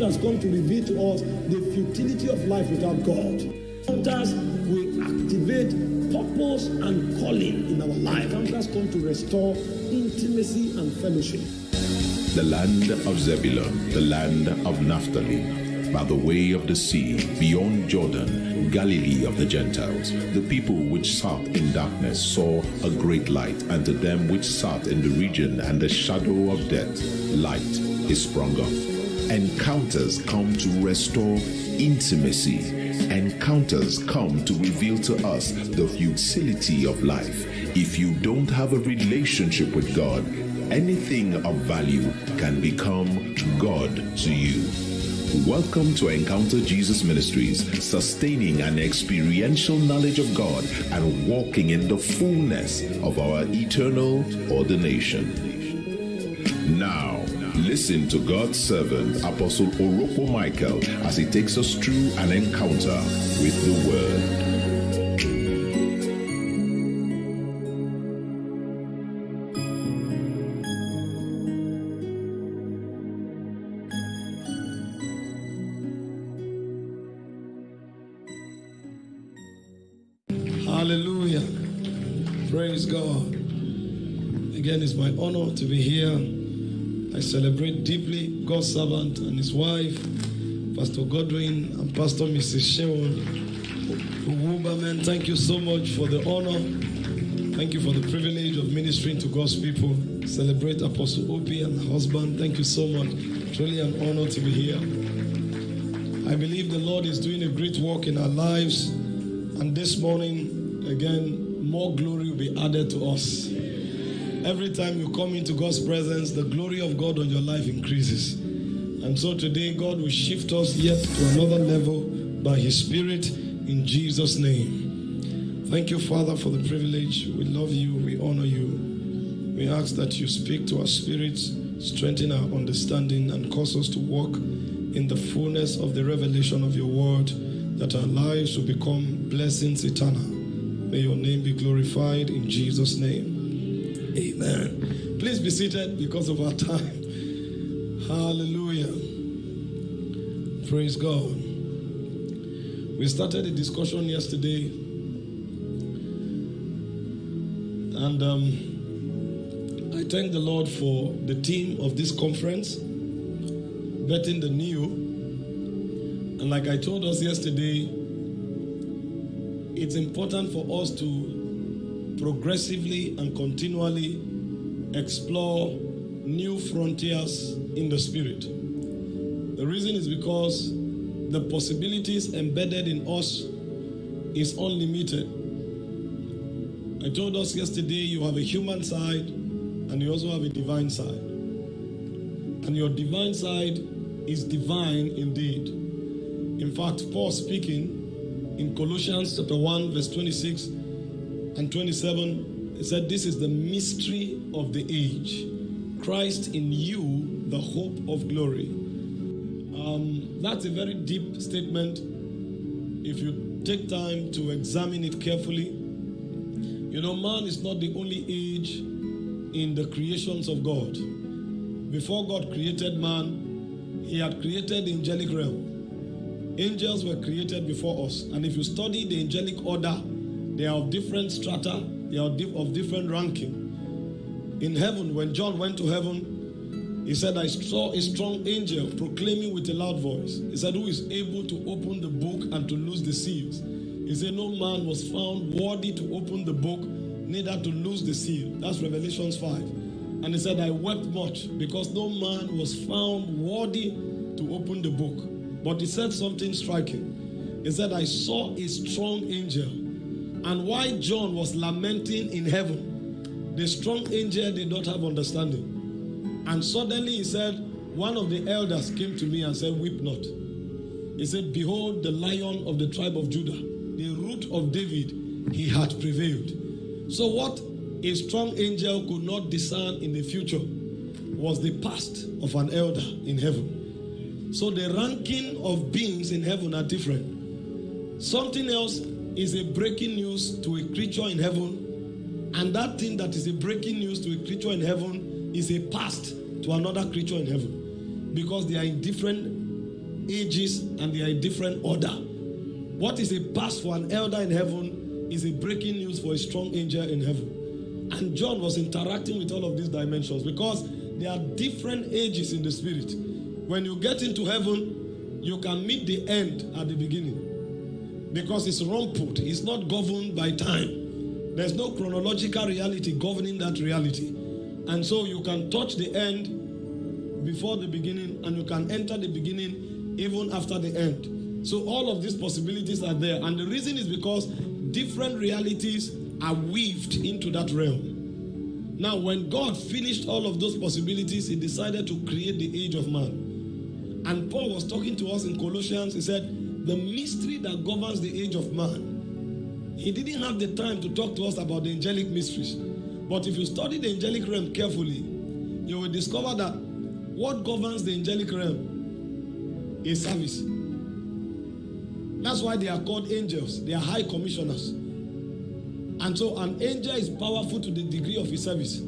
encounters come to reveal to us the futility of life without God. Encounters will activate purpose and calling in our life. Encounters come to restore intimacy and fellowship. The land of Zebulun, the land of Naphtali, by the way of the sea, beyond Jordan, Galilee of the Gentiles. The people which sat in darkness saw a great light, and to them which sat in the region and the shadow of death, light is sprung up. Encounters come to restore intimacy. Encounters come to reveal to us the futility of life. If you don't have a relationship with God, anything of value can become God to you. Welcome to Encounter Jesus Ministries, sustaining an experiential knowledge of God and walking in the fullness of our eternal ordination. Now, listen to God's servant, Apostle Orokpo Michael, as he takes us through an encounter with the Word. Hallelujah. Praise God. Again, it's my honor to be here. I celebrate deeply God's servant and his wife, Pastor Godwin and Pastor Mrs. Sheon. Wumberman, thank you so much for the honor. Thank you for the privilege of ministering to God's people. Celebrate Apostle Opie and husband. Thank you so much. Truly an honor to be here. I believe the Lord is doing a great work in our lives. And this morning, again, more glory will be added to us. Every time you come into God's presence, the glory of God on your life increases. And so today, God will shift us yet to another level by His Spirit in Jesus' name. Thank you, Father, for the privilege. We love you, we honor you. We ask that you speak to our spirits, strengthen our understanding, and cause us to walk in the fullness of the revelation of your word, that our lives will become blessings eternal. May your name be glorified in Jesus' name. Amen. Please be seated because of our time. Hallelujah. Praise God. We started a discussion yesterday, and um, I thank the Lord for the theme of this conference, Betting the New. And like I told us yesterday, it's important for us to progressively and continually explore new frontiers in the spirit. The reason is because the possibilities embedded in us is unlimited. I told us yesterday you have a human side and you also have a divine side. And your divine side is divine indeed. In fact, Paul speaking in Colossians chapter 1, verse 26 and 27, he said, This is the mystery of the age. Christ in you, the hope of glory. Um, that's a very deep statement. If you take time to examine it carefully, you know, man is not the only age in the creations of God. Before God created man, he had created the angelic realm. Angels were created before us. And if you study the angelic order, they are of different strata, they are of different ranking. In heaven, when John went to heaven, he said, I saw a strong angel proclaiming with a loud voice. He said, Who is able to open the book and to loose the seals? He said, No man was found worthy to open the book, neither to loose the seal. That's Revelations 5. And he said, I wept much because no man was found worthy to open the book. But he said something striking. He said, I saw a strong angel. And why John was lamenting in heaven, the strong angel did not have understanding. And suddenly he said, One of the elders came to me and said, Weep not. He said, Behold, the lion of the tribe of Judah, the root of David, he had prevailed. So, what a strong angel could not discern in the future was the past of an elder in heaven. So, the ranking of beings in heaven are different. Something else is a breaking news to a creature in heaven, and that thing that is a breaking news to a creature in heaven is a past to another creature in heaven because they are in different ages and they are in different order. What is a past for an elder in heaven is a breaking news for a strong angel in heaven. And John was interacting with all of these dimensions because there are different ages in the spirit. When you get into heaven, you can meet the end at the beginning because it's rumpled, it's not governed by time. There's no chronological reality governing that reality. And so you can touch the end before the beginning and you can enter the beginning even after the end. So all of these possibilities are there. And the reason is because different realities are weaved into that realm. Now, when God finished all of those possibilities, He decided to create the age of man. And Paul was talking to us in Colossians. He said, The mystery that governs the age of man. He didn't have the time to talk to us about the angelic mysteries. But if you study the angelic realm carefully, you will discover that what governs the angelic realm is service. That's why they are called angels, they are high commissioners. And so an angel is powerful to the degree of his service.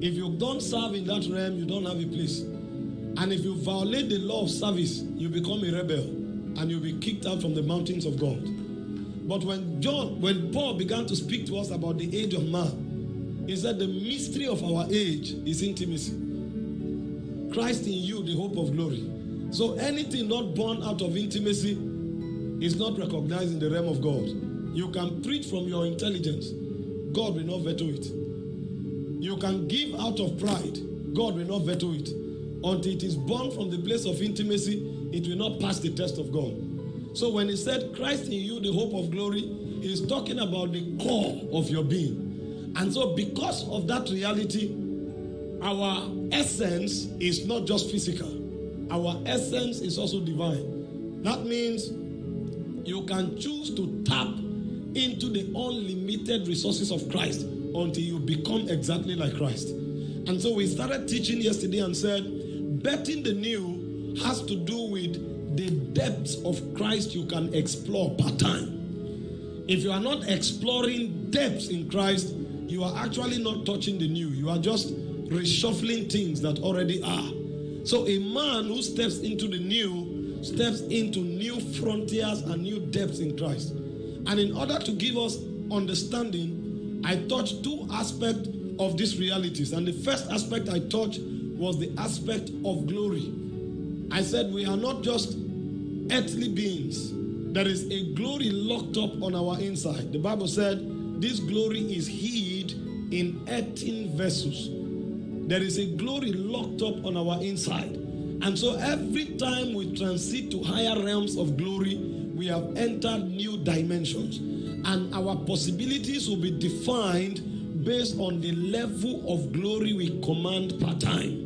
If you don't serve in that realm, you don't have a place. And if you violate the law of service, you become a rebel and you'll be kicked out from the mountains of God. But when John, when Paul began to speak to us about the age of man, he said the mystery of our age is intimacy. Christ in you, the hope of glory. So anything not born out of intimacy is not recognized in the realm of God. You can preach from your intelligence, God will not veto it. You can give out of pride, God will not veto it. Until it is born from the place of intimacy, it will not pass the test of God. So when he said, Christ in you, the hope of glory, he's talking about the core of your being. And so, because of that reality, our essence is not just physical, our essence is also divine. That means you can choose to tap into the unlimited resources of Christ until you become exactly like Christ. And so we started teaching yesterday and said, betting the new has to do with the depths of Christ you can explore part time. If you are not exploring depths in Christ, you are actually not touching the new. You are just reshuffling things that already are. So a man who steps into the new steps into new frontiers and new depths in Christ. And in order to give us understanding, I touched two aspects of these realities. And the first aspect I touched was the aspect of glory. I said we are not just earthly beings. There is a glory locked up on our inside. The Bible said this glory is hid in earthen vessels. There is a glory locked up on our inside. And so every time we transit to higher realms of glory, we have entered new dimensions. And our possibilities will be defined based on the level of glory we command per time.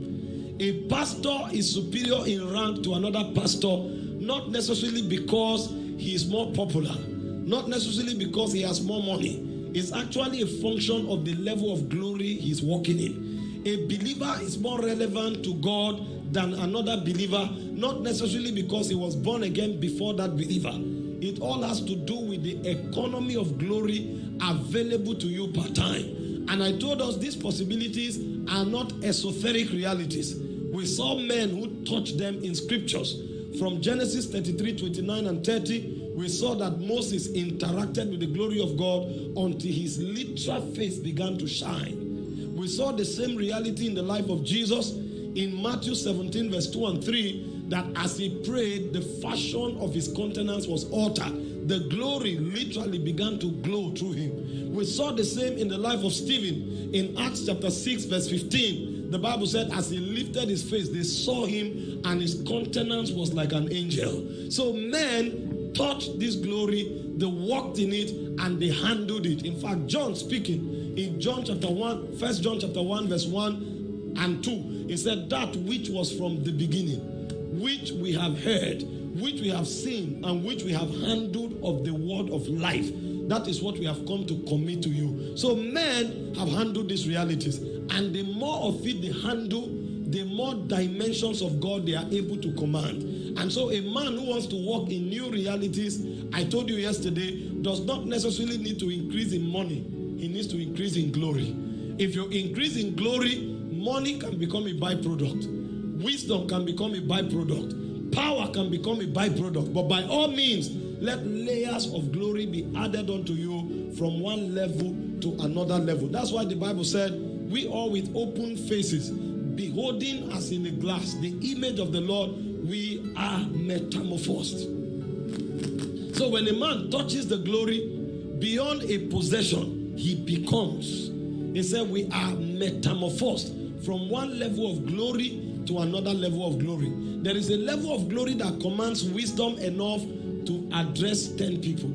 A pastor is superior in rank to another pastor, not necessarily because he is more popular, not necessarily because he has more money. It's actually a function of the level of glory he's walking in. A believer is more relevant to God than another believer, not necessarily because he was born again before that believer. It all has to do with the economy of glory available to you per time. And I told us these possibilities are not esoteric realities. We saw men who touched them in scriptures. From Genesis 33 29 and 30, we saw that Moses interacted with the glory of God until his literal face began to shine. We saw the same reality in the life of Jesus in Matthew 17, verse 2 and 3, that as he prayed, the fashion of his countenance was altered. The glory literally began to glow through him. We saw the same in the life of Stephen in Acts chapter 6, verse 15. The Bible said, as he lifted his face, they saw him, and his countenance was like an angel. So men touched this glory, they walked in it, and they handled it. In fact, John speaking in John chapter 1, First John chapter 1, verse 1 and 2, he said, That which was from the beginning, which we have heard, which we have seen, and which we have handled of the word of life. That is what we have come to commit to you. So men have handled these realities, and the more of it they handle, the more dimensions of God they are able to command. And so, a man who wants to walk in new realities, I told you yesterday, does not necessarily need to increase in money, he needs to increase in glory. If you increase in glory, money can become a byproduct, wisdom can become a byproduct, power can can become a byproduct. But by all means, let layers of glory be added unto you from one level to another level. That's why the Bible said, We all with open faces, beholding as in a glass the image of the Lord, we are metamorphosed. So when a man touches the glory beyond a possession, he becomes. He said, We are metamorphosed from one level of glory to another level of glory. There is a level of glory that commands wisdom enough to address 10 people.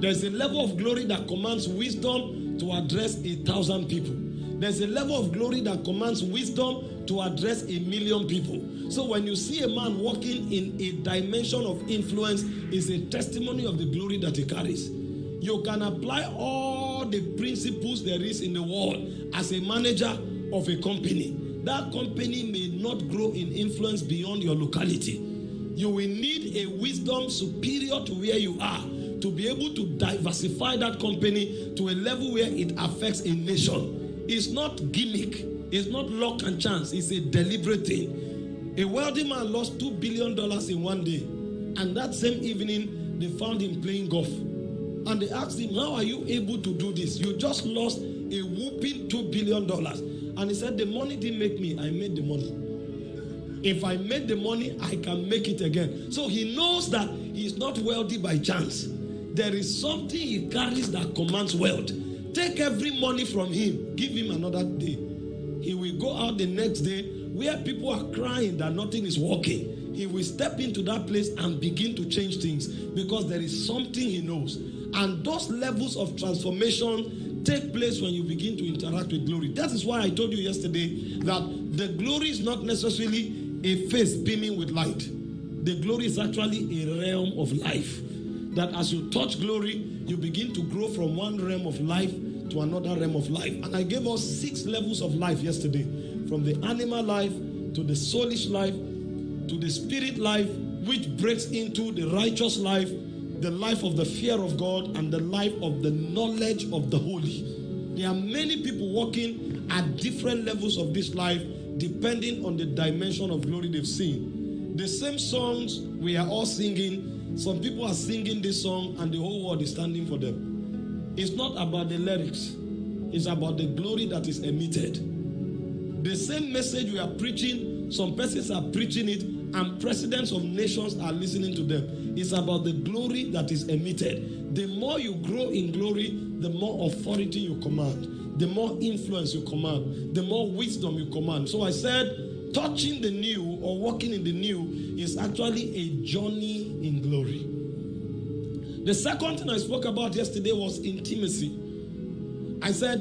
There's a level of glory that commands wisdom to address a thousand people. There's a level of glory that commands wisdom to address a million people. So when you see a man walking in a dimension of influence, is a testimony of the glory that he carries. You can apply all the principles there is in the world as a manager of a company. That company may not grow in influence beyond your locality. You will need a wisdom superior to where you are to be able to diversify that company to a level where it affects a nation. It's not gimmick, it's not luck and chance, it's a deliberate thing. A wealthy man lost $2 billion in one day, and that same evening, they found him playing golf. And they asked him, How are you able to do this? You just lost a whooping $2 billion. And he said, The money didn't make me, I made the money. If I made the money, I can make it again. So he knows that he's not wealthy by chance. There is something he carries that commands wealth. Take every money from him, give him another day. He will go out the next day where people are crying that nothing is working. He will step into that place and begin to change things because there is something he knows. And those levels of transformation take place when you begin to interact with glory. That is why I told you yesterday that the glory is not necessarily a face beaming with light. The glory is actually a realm of life. That as you touch glory, you begin to grow from one realm of life to another realm of life. And I gave us six levels of life yesterday from the animal life to the soulish life to the spirit life, which breaks into the righteous life, the life of the fear of God, and the life of the knowledge of the holy. There are many people walking at different levels of this life depending on the dimension of glory they've seen. The same songs we are all singing, some people are singing this song and the whole world is standing for them. It's not about the lyrics, it's about the glory that is emitted. The same message we are preaching, some persons are preaching it, and presidents of nations are listening to them. It's about the glory that is emitted. The more you grow in glory, the more authority you command, the more influence you command, the more wisdom you command. So I said, touching the new or walking in the new is actually a journey in glory. The second thing I spoke about yesterday was intimacy. I said,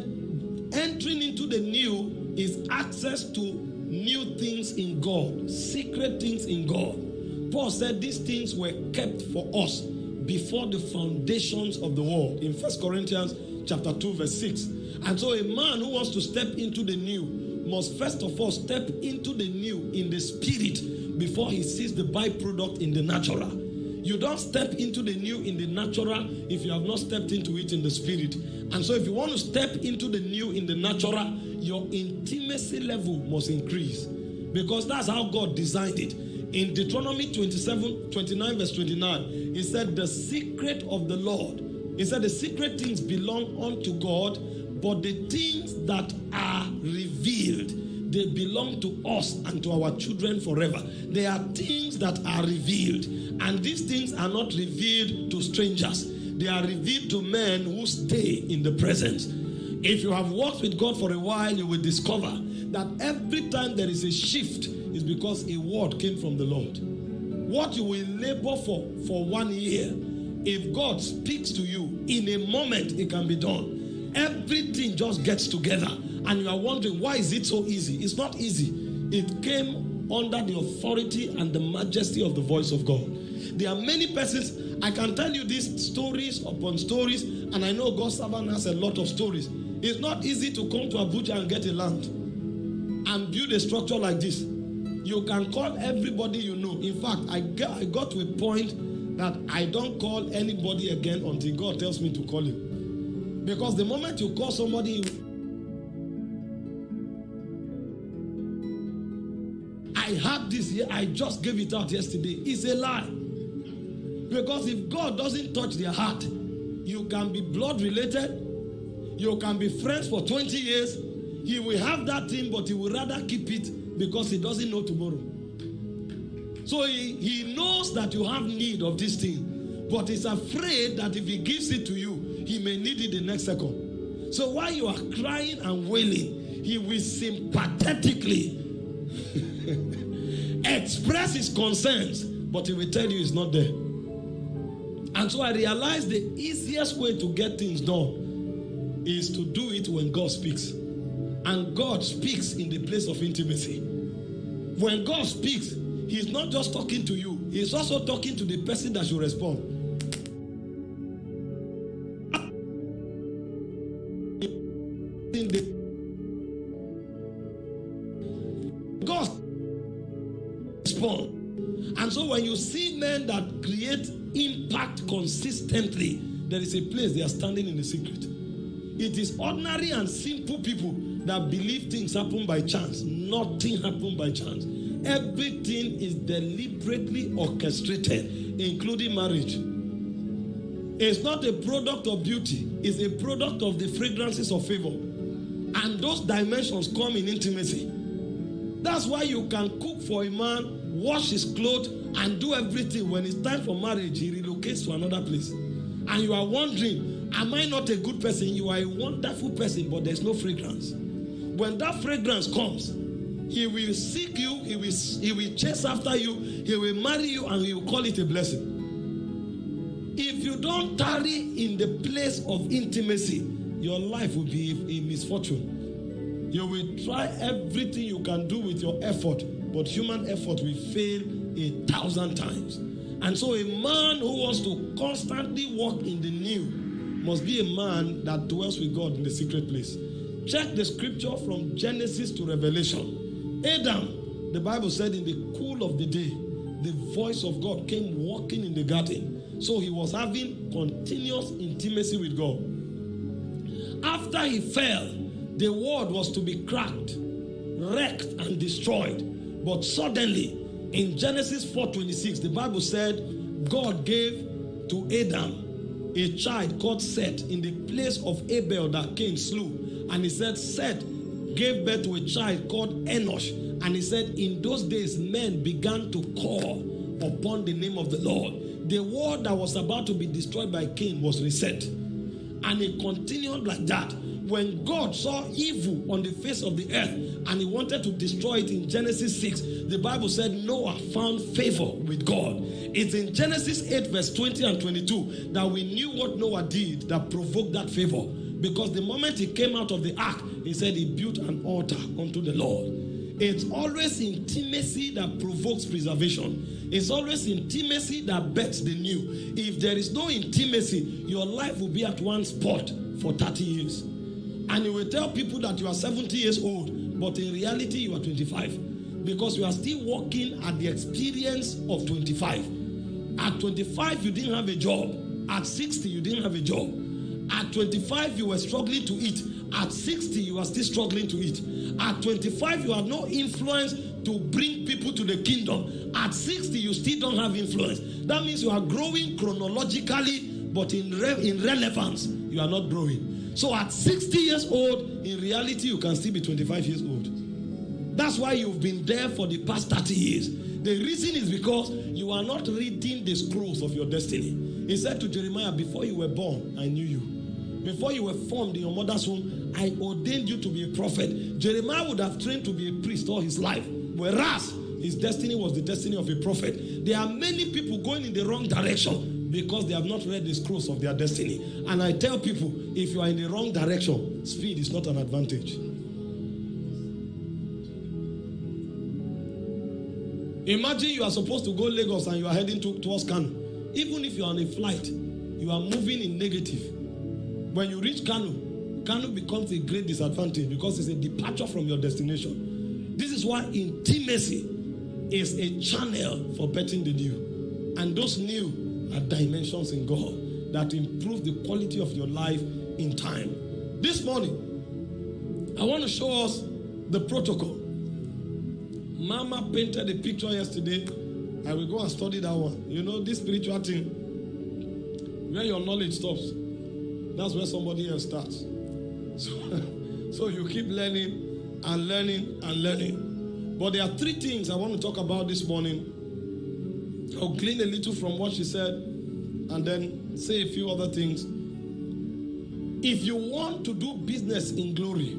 entering into the new is access to new things in God, secret things in God. Paul said these things were kept for us before the foundations of the world in First Corinthians chapter 2 verse 6. And so a man who wants to step into the new must first of all step into the new in the spirit before he sees the byproduct in the natural. You don't step into the new in the natural if you have not stepped into it in the spirit. And so if you want to step into the new in the natural, your intimacy level must increase because that's how God designed it. In Deuteronomy 27, 29, verse 29, he said, The secret of the Lord, he said, The secret things belong unto God, but the things that are revealed, they belong to us and to our children forever. They are things that are revealed, and these things are not revealed to strangers, they are revealed to men who stay in the presence. If you have walked with God for a while, you will discover that every time there is a shift, is because a word came from the Lord. What you will labor for for one year, if God speaks to you in a moment, it can be done. Everything just gets together, and you are wondering why is it so easy? It's not easy. It came under the authority and the majesty of the voice of God. There are many persons. I can tell you these stories upon stories, and I know God's servant has a lot of stories. It's not easy to come to Abuja and get a land and build a structure like this. You can call everybody you know. In fact, I got, I got to a point that I don't call anybody again until God tells me to call him. Because the moment you call somebody, I had this this here, I just gave it out yesterday, It's a lie. Because if God doesn't touch their heart, you can be blood related, you can be friends for 20 years. He will have that thing, but he will rather keep it because he doesn't know tomorrow. So he, he knows that you have need of this thing, but he's afraid that if he gives it to you, he may need it the next second. So while you are crying and wailing, he will sympathetically express his concerns, but he will tell you it's not there. And so I realized the easiest way to get things done is to do it when God speaks. And God speaks in the place of intimacy. When God speaks, He's not just talking to you, He's also talking to the person that should respond. God respond. And so when you see men that create impact consistently, there is a place they are standing in the secret. It is ordinary and simple people that believe things happen by chance. Nothing happen by chance. Everything is deliberately orchestrated, including marriage. It's not a product of beauty, it's a product of the fragrances of favor. And those dimensions come in intimacy. That's why you can cook for a man, wash his clothes, and do everything. When it's time for marriage, he relocates to another place. And you are wondering, Am I not a good person? You are a wonderful person, but there's no fragrance. When that fragrance comes, he will seek you, he will, he will chase after you, he will marry you, and he will call it a blessing. If you don't tarry in the place of intimacy, your life will be a misfortune. You will try everything you can do with your effort, but human effort will fail a thousand times. And so, a man who wants to constantly walk in the new must be a man that dwells with God in the secret place. Check the scripture from Genesis to Revelation. Adam, the Bible said, in the cool of the day, the voice of God came walking in the garden. So he was having continuous intimacy with God. After he fell, the world was to be cracked, wrecked, and destroyed. But suddenly, in Genesis 4:26, the Bible said God gave to Adam a child called Seth in the place of Abel that Cain slew. And he said, Seth gave birth to a child called Enosh. And he said, In those days, men began to call upon the name of the Lord. The world that was about to be destroyed by Cain was reset. And it continued like that. When God saw evil on the face of the earth and he wanted to destroy it in Genesis 6, the Bible said Noah found favor with God. It's in Genesis 8, verse 20 and 22 that we knew what Noah did that provoked that favor. Because the moment he came out of the ark, he said he built an altar unto the Lord. It's always intimacy that provokes preservation. It's always intimacy that bets the new. If there is no intimacy, your life will be at one spot for 30 years. And you will tell people that you are 70 years old, but in reality, you are 25. Because you are still working at the experience of 25. At 25, you didn't have a job. At 60, you didn't have a job. At 25, you were struggling to eat. At 60, you are still struggling to eat. At 25, you have no influence to bring people to the kingdom. At 60, you still don't have influence. That means you are growing chronologically, but in, re- in relevance, you are not growing. So at 60 years old, in reality, you can still be 25 years old. That's why you've been there for the past 30 years. The reason is because you are not reading the scrolls of your destiny. He said to Jeremiah, Before you were born, I knew you. Before you were formed in your mother's womb, I ordained you to be a prophet. Jeremiah would have trained to be a priest all his life, whereas his destiny was the destiny of a prophet. There are many people going in the wrong direction because they have not read the scrolls of their destiny. And I tell people, if you are in the wrong direction, speed is not an advantage. Imagine you are supposed to go Lagos and you are heading to, towards Kano. Even if you are on a flight, you are moving in negative. When you reach Kano, Kano becomes a great disadvantage because it's a departure from your destination. This is why intimacy is a channel for betting the new. And those new are dimensions in God that improve the quality of your life in time. This morning, I want to show us the protocol. Mama painted a picture yesterday. I will go and study that one. You know, this spiritual thing, where your knowledge stops, that's where somebody else starts. So, so you keep learning and learning and learning. But there are three things I want to talk about this morning. I'll glean a little from what she said and then say a few other things. If you want to do business in glory,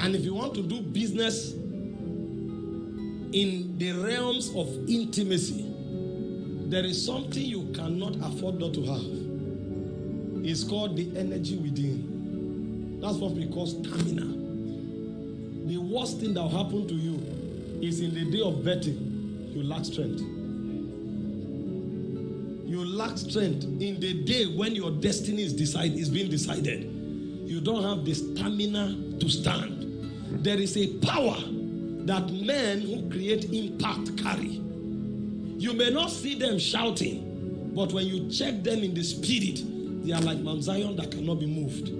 and if you want to do business in the realms of intimacy, there is something you cannot afford not to have. It's called the energy within. That's what we call stamina. The worst thing that will happen to you is in the day of betting, you lack strength. You lack strength in the day when your destiny is decided is being decided. You don't have the stamina to stand. There is a power that men who create impact carry. You may not see them shouting, but when you check them in the spirit, they are like Mount Zion that cannot be moved.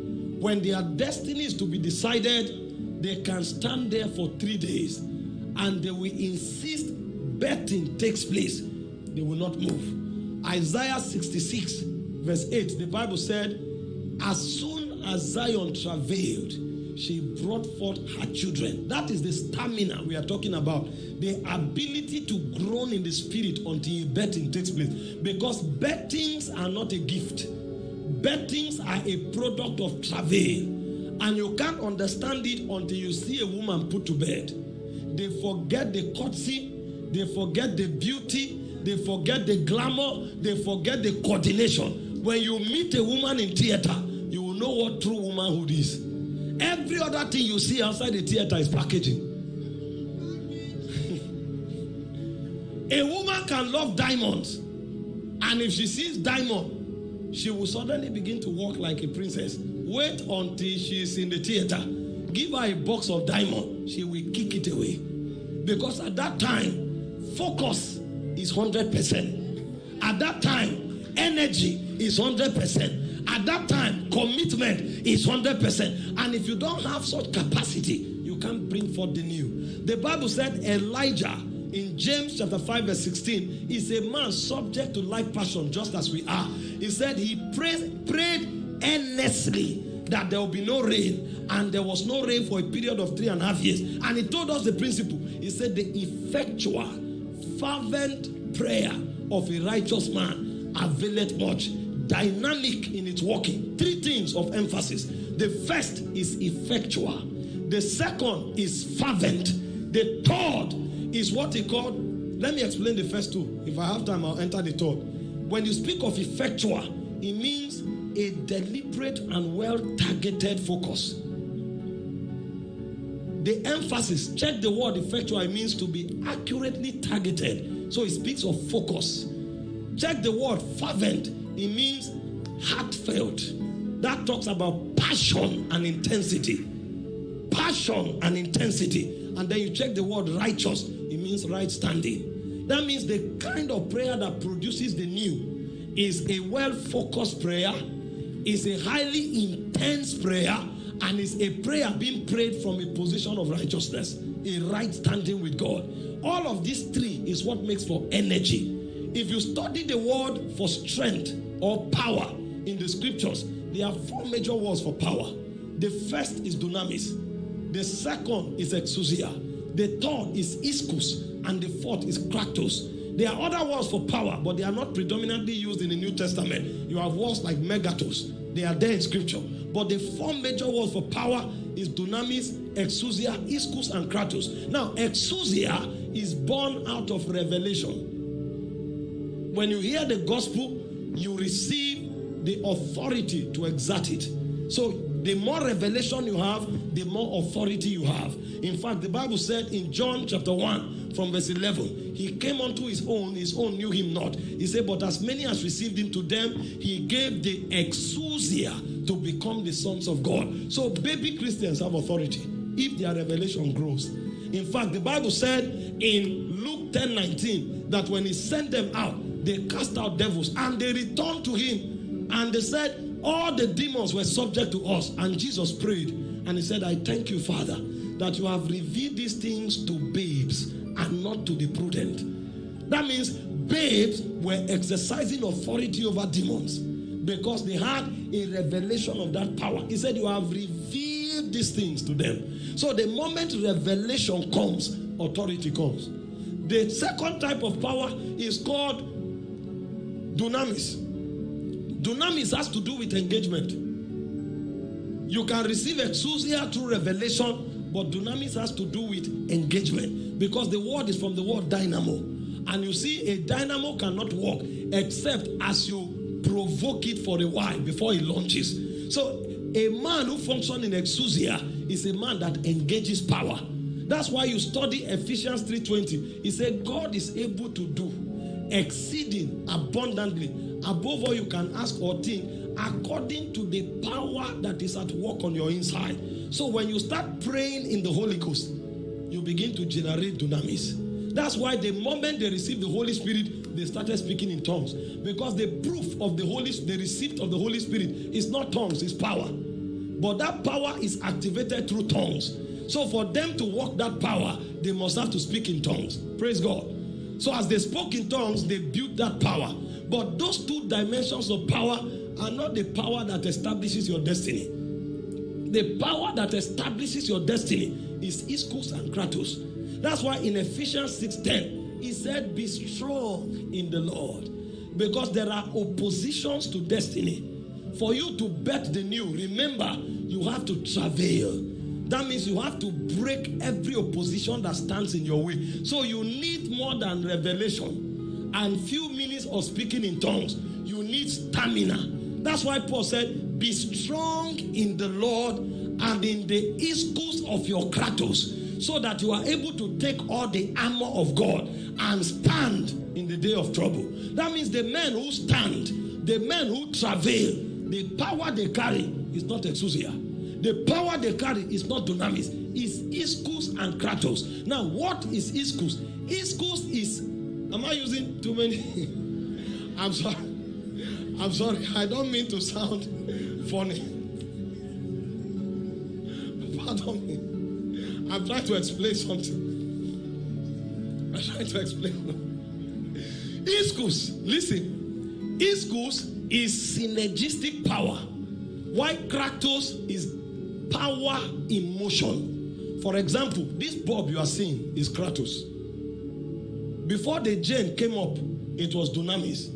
When their destiny is to be decided, they can stand there for three days and they will insist betting takes place. They will not move. Isaiah 66, verse 8, the Bible said, As soon as Zion travailed, she brought forth her children. That is the stamina we are talking about. The ability to groan in the spirit until betting takes place. Because bettings are not a gift, bettings are a product of travail. And you can't understand it until you see a woman put to bed. They forget the courtesy, they forget the beauty, they forget the glamour, they forget the coordination. When you meet a woman in theater, you will know what true womanhood is. Every other thing you see outside the theater is packaging. a woman can love diamonds, and if she sees diamond, she will suddenly begin to walk like a princess. Wait until she is in the theater. Give her a box of diamond, she will kick it away. Because at that time, focus is 100%. At that time, energy is 100%. At that time, commitment is 100%. And if you don't have such capacity, you can't bring forth the new. The Bible said Elijah in James chapter 5, verse 16 is a man subject to like passion, just as we are. He said he prayed, prayed earnestly that there will be no rain, and there was no rain for a period of three and a half years. And he told us the principle. He said, The effectual, fervent prayer of a righteous man availeth much dynamic in its working. Three things of emphasis. The first is effectual, the second is fervent, the third is what he called. Let me explain the first two. If I have time, I'll enter the third. When you speak of effectual, it means a deliberate and well targeted focus. The emphasis, check the word effectual, it means to be accurately targeted. So it speaks of focus. Check the word fervent, it means heartfelt. That talks about passion and intensity. Passion and intensity. And then you check the word righteous, means right standing. That means the kind of prayer that produces the new is a well focused prayer, is a highly intense prayer, and is a prayer being prayed from a position of righteousness, a right standing with God. All of these three is what makes for energy. If you study the word for strength or power in the scriptures, there are four major words for power. The first is dunamis, the second is exousia, the third is ischus, and the fourth is kratos. There are other words for power, but they are not predominantly used in the New Testament. You have words like megethos, they are there in scripture. But the four major words for power is dunamis, exousia, ischus, and kratos. Now, exousia is born out of revelation. When you hear the gospel, you receive the authority to exert it. So, the more revelation you have, the more authority you have. In fact, the Bible said in John chapter 1, from verse 11, he came unto his own, his own knew him not. He said, But as many as received him to them, he gave the exousia to become the sons of God. So, baby Christians have authority if their revelation grows. In fact, the Bible said in Luke 10 19 that when he sent them out, they cast out devils and they returned to him and they said, All the demons were subject to us. And Jesus prayed and he said, I thank you, Father, that you have revealed these things to babes and not to the prudent. That means babes were exercising authority over demons because they had a revelation of that power. He said, You have revealed these things to them. So the moment revelation comes, authority comes. The second type of power is called dunamis. Dunamis has to do with engagement. You can receive exousia through revelation, but dunamis has to do with engagement because the word is from the word dynamo. And you see, a dynamo cannot work except as you provoke it for a while before it launches. So, a man who functions in exousia is a man that engages power. That's why you study Ephesians 3:20. He said, God is able to do exceeding abundantly above all you can ask or think according to the power that is at work on your inside. So when you start praying in the Holy Ghost, you begin to generate dunamis. That's why the moment they received the Holy Spirit, they started speaking in tongues. Because the proof of the Holy the receipt of the Holy Spirit is not tongues, it's power. But that power is activated through tongues. So for them to walk that power, they must have to speak in tongues. Praise God. So as they spoke in tongues, they built that power. But those two dimensions of power are not the power that establishes your destiny. The power that establishes your destiny is Ischus and Kratos. That's why in Ephesians 6:10, he said, Be strong in the Lord. Because there are oppositions to destiny. For you to bet the new, remember, you have to travail. That means you have to break every opposition that stands in your way. So you need more than revelation and few minutes of speaking in tongues. You need stamina. That's why Paul said, Be strong in the Lord and in the ischus of your kratos, so that you are able to take all the armor of God and stand in the day of trouble. That means the men who stand, the men who travail, the power they carry is not exousia. The power they carry is not dunamis, it's ischus and kratos. Now, what is ischus? Ischus is, am I using too many? I'm sorry. I'm sorry. I don't mean to sound funny. Pardon me. I'm trying to explain something. I'm trying to explain. Ischus, listen. Ischus is synergistic power. Why Kratos is power in motion. For example, this bulb you are seeing is Kratos. Before the chain came up, it was Dunamis.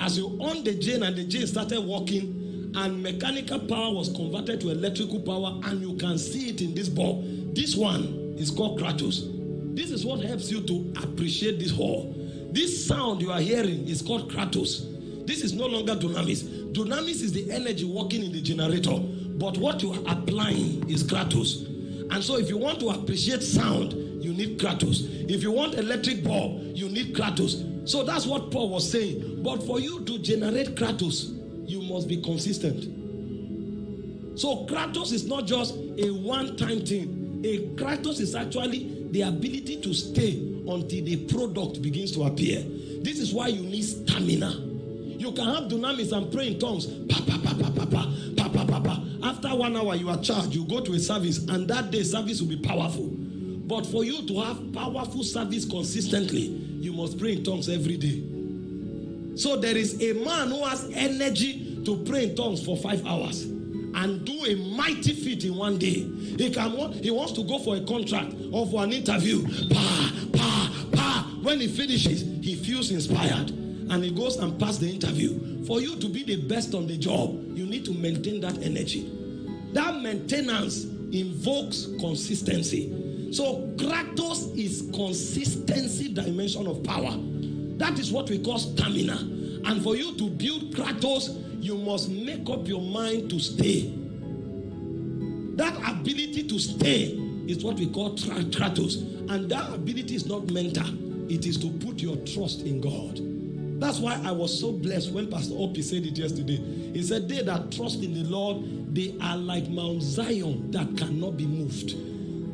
As you on the chain and the chain started working, and mechanical power was converted to electrical power, and you can see it in this bulb. This one is called Kratos. This is what helps you to appreciate this hall. This sound you are hearing is called Kratos. This is no longer Dunamis. Dunamis is the energy working in the generator. But what you are applying is Kratos. And so if you want to appreciate sound, you need Kratos. If you want electric bulb, you need Kratos. So that's what Paul was saying. But for you to generate Kratos, you must be consistent. So Kratos is not just a one-time thing. A Kratos is actually the ability to stay until the product begins to appear. This is why you need stamina. You can have dunamis and pray in tongues. Pa, pa, pa, pa, pa, pa, pa, pa, pa, pa. After one hour, you are charged. You go to a service, and that day, service will be powerful. But for you to have powerful service consistently, you must pray in tongues every day. So there is a man who has energy to pray in tongues for five hours and do a mighty feat in one day. He can he wants to go for a contract or for an interview. Pa, pa, pa. When he finishes, he feels inspired and he goes and pass the interview. For you to be the best on the job, you need to maintain that energy. That maintenance invokes consistency. So Kratos is consistency dimension of power. That is what we call stamina. And for you to build Kratos, you must make up your mind to stay. That ability to stay is what we call Kratos. And that ability is not mental, it is to put your trust in God. That's why I was so blessed when Pastor Opie said it yesterday. He said, They that trust in the Lord, they are like Mount Zion that cannot be moved.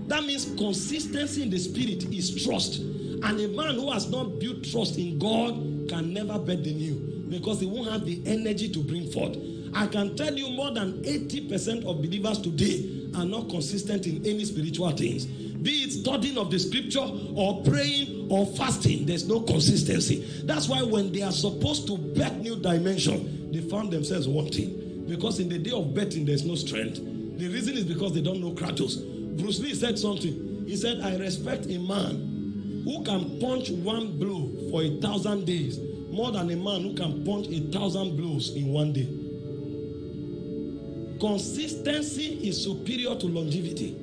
That means consistency in the spirit is trust. And a man who has not built trust in God can never bet the new because he won't have the energy to bring forth. I can tell you more than 80% of believers today are not consistent in any spiritual things. Be it studying of the scripture or praying or fasting, there's no consistency. That's why when they are supposed to bet new dimension, they found themselves wanting. Because in the day of betting, there's no strength. The reason is because they don't know Kratos. Bruce Lee said something. He said, I respect a man who can punch one blow for a thousand days more than a man who can punch a thousand blows in one day. Consistency is superior to longevity.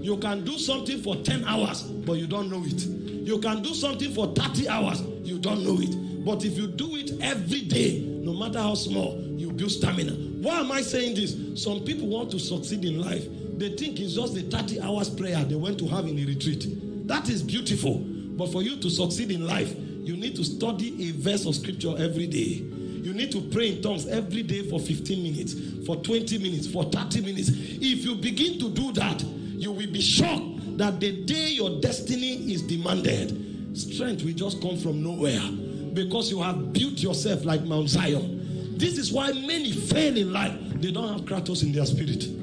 You can do something for 10 hours, but you don't know it. You can do something for 30 hours, you don't know it. But if you do it every day, no matter how small, you build stamina. Why am I saying this? Some people want to succeed in life. They think it's just the 30 hours prayer they went to have in a retreat. That is beautiful. But for you to succeed in life, you need to study a verse of scripture every day. You need to pray in tongues every day for 15 minutes, for 20 minutes, for 30 minutes. If you begin to do that, you will be shocked that the day your destiny is demanded, strength will just come from nowhere because you have built yourself like Mount Zion. This is why many fail in life. They don't have Kratos in their spirit.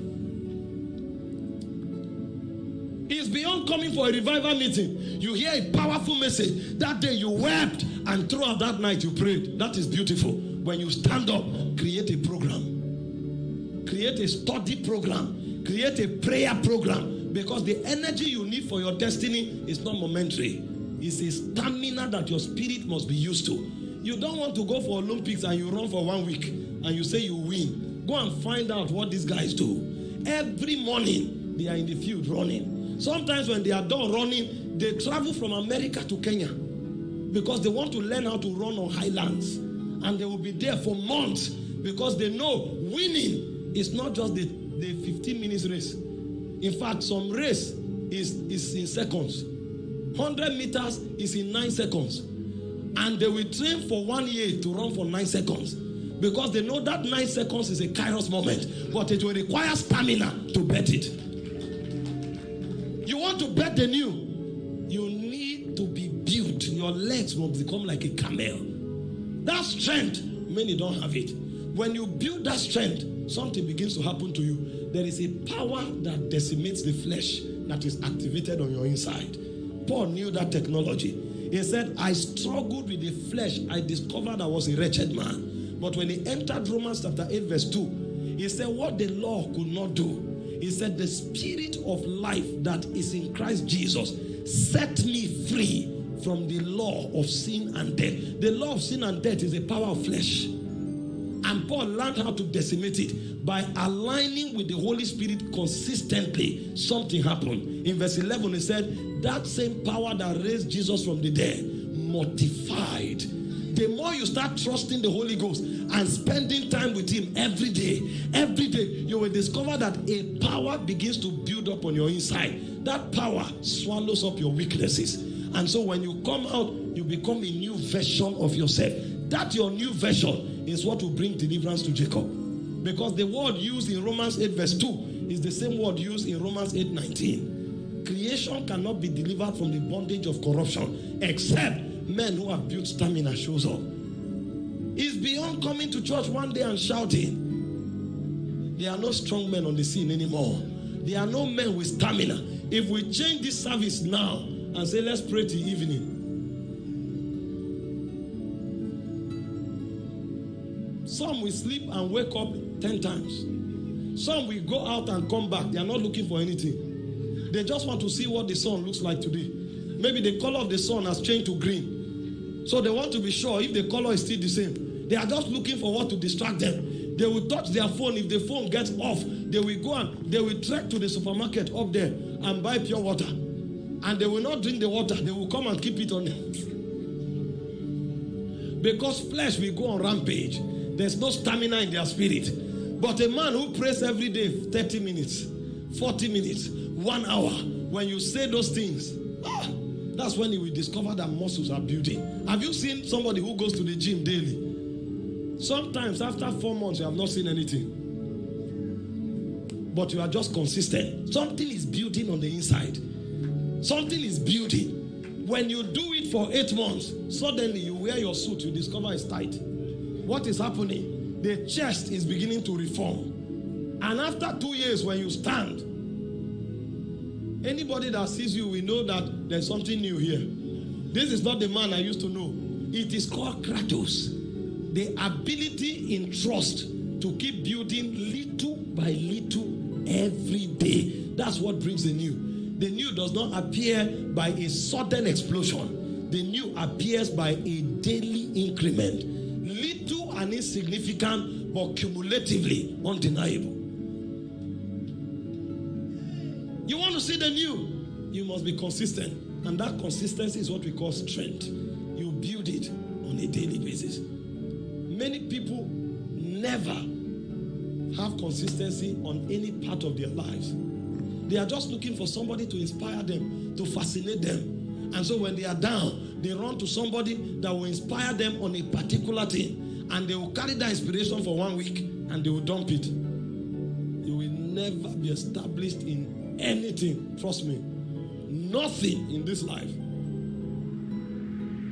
Beyond coming for a revival meeting. You hear a powerful message. That day you wept, and throughout that night you prayed. That is beautiful. When you stand up, create a program, create a study program, create a prayer program. Because the energy you need for your destiny is not momentary, it's a stamina that your spirit must be used to. You don't want to go for Olympics and you run for one week and you say you win. Go and find out what these guys do. Every morning they are in the field running. Sometimes when they are done running, they travel from America to Kenya because they want to learn how to run on highlands. And they will be there for months because they know winning is not just the, the 15 minutes race. In fact, some race is, is in seconds. 100 meters is in 9 seconds. And they will train for one year to run for 9 seconds. Because they know that 9 seconds is a kairos moment. But it will require stamina to bet it. To bet the new. You need to be built. Your legs will become like a camel. That strength, many don't have it. When you build that strength, something begins to happen to you. There is a power that decimates the flesh that is activated on your inside. Paul knew that technology. He said, I struggled with the flesh. I discovered I was a wretched man. But when he entered Romans chapter 8, verse 2, he said, What the law could not do, he said, The spirit of life that is in Christ Jesus set me free from the law of sin and death. The law of sin and death is a power of flesh. And Paul learned how to decimate it by aligning with the Holy Spirit consistently. Something happened. In verse 11, he said, That same power that raised Jesus from the dead mortified. The more you start trusting the Holy Ghost and spending time with Him every day, every day, you will discover that a power begins to build up on your inside. That power swallows up your weaknesses. And so when you come out, you become a new version of yourself. That your new version is what will bring deliverance to Jacob. Because the word used in Romans 8, verse 2 is the same word used in Romans 8, 19. Creation cannot be delivered from the bondage of corruption except men who have built stamina shows up. It's beyond coming to church one day and shouting. There are no strong men on the scene anymore. There are no men with stamina. If we change this service now and say, let's pray till evening, Some will sleep and wake up 10 times. Some will go out and come back. They are not looking for anything. They just want to see what the sun looks like today. Maybe the color of the sun has changed to green. So they want to be sure if the color is still the same. They are just looking for what to distract them. They will touch their phone. If the phone gets off, they will go and they will trek to the supermarket up there and buy pure water. And they will not drink the water. They will come and keep it on them. Because flesh will go on rampage. There's no stamina in their spirit. But a man who prays every day 30 minutes, 40 minutes, one hour, when you say those things, ah, that's when you will discover that muscles are building. Have you seen somebody who goes to the gym daily? Sometimes after four months, you have not seen anything. But you are just consistent. Something is building on the inside. Something is building. When you do it for eight months, suddenly you wear your suit, you discover it's tight what is happening? The chest is beginning to reform. And after two years, when you stand, Anybody that sees you will know that there's something new here. This is not the man I used to know. It is called kratos. The ability in trust to keep building little by little every day. That's what brings the new. The new does not appear by a sudden explosion. The new appears by a daily increment. Little and insignificant, but cumulatively undeniable. You want to see the new, you must be consistent. And that consistency is what we call strength. You build it on a daily basis. Many people never have consistency on any part of their lives. They are just looking for somebody to inspire them, to fascinate them. And so when they are down, they run to somebody that will inspire them on a particular thing. And they will carry that inspiration for one week and they will dump it. You will never be established in anything. Trust me. Nothing in this life.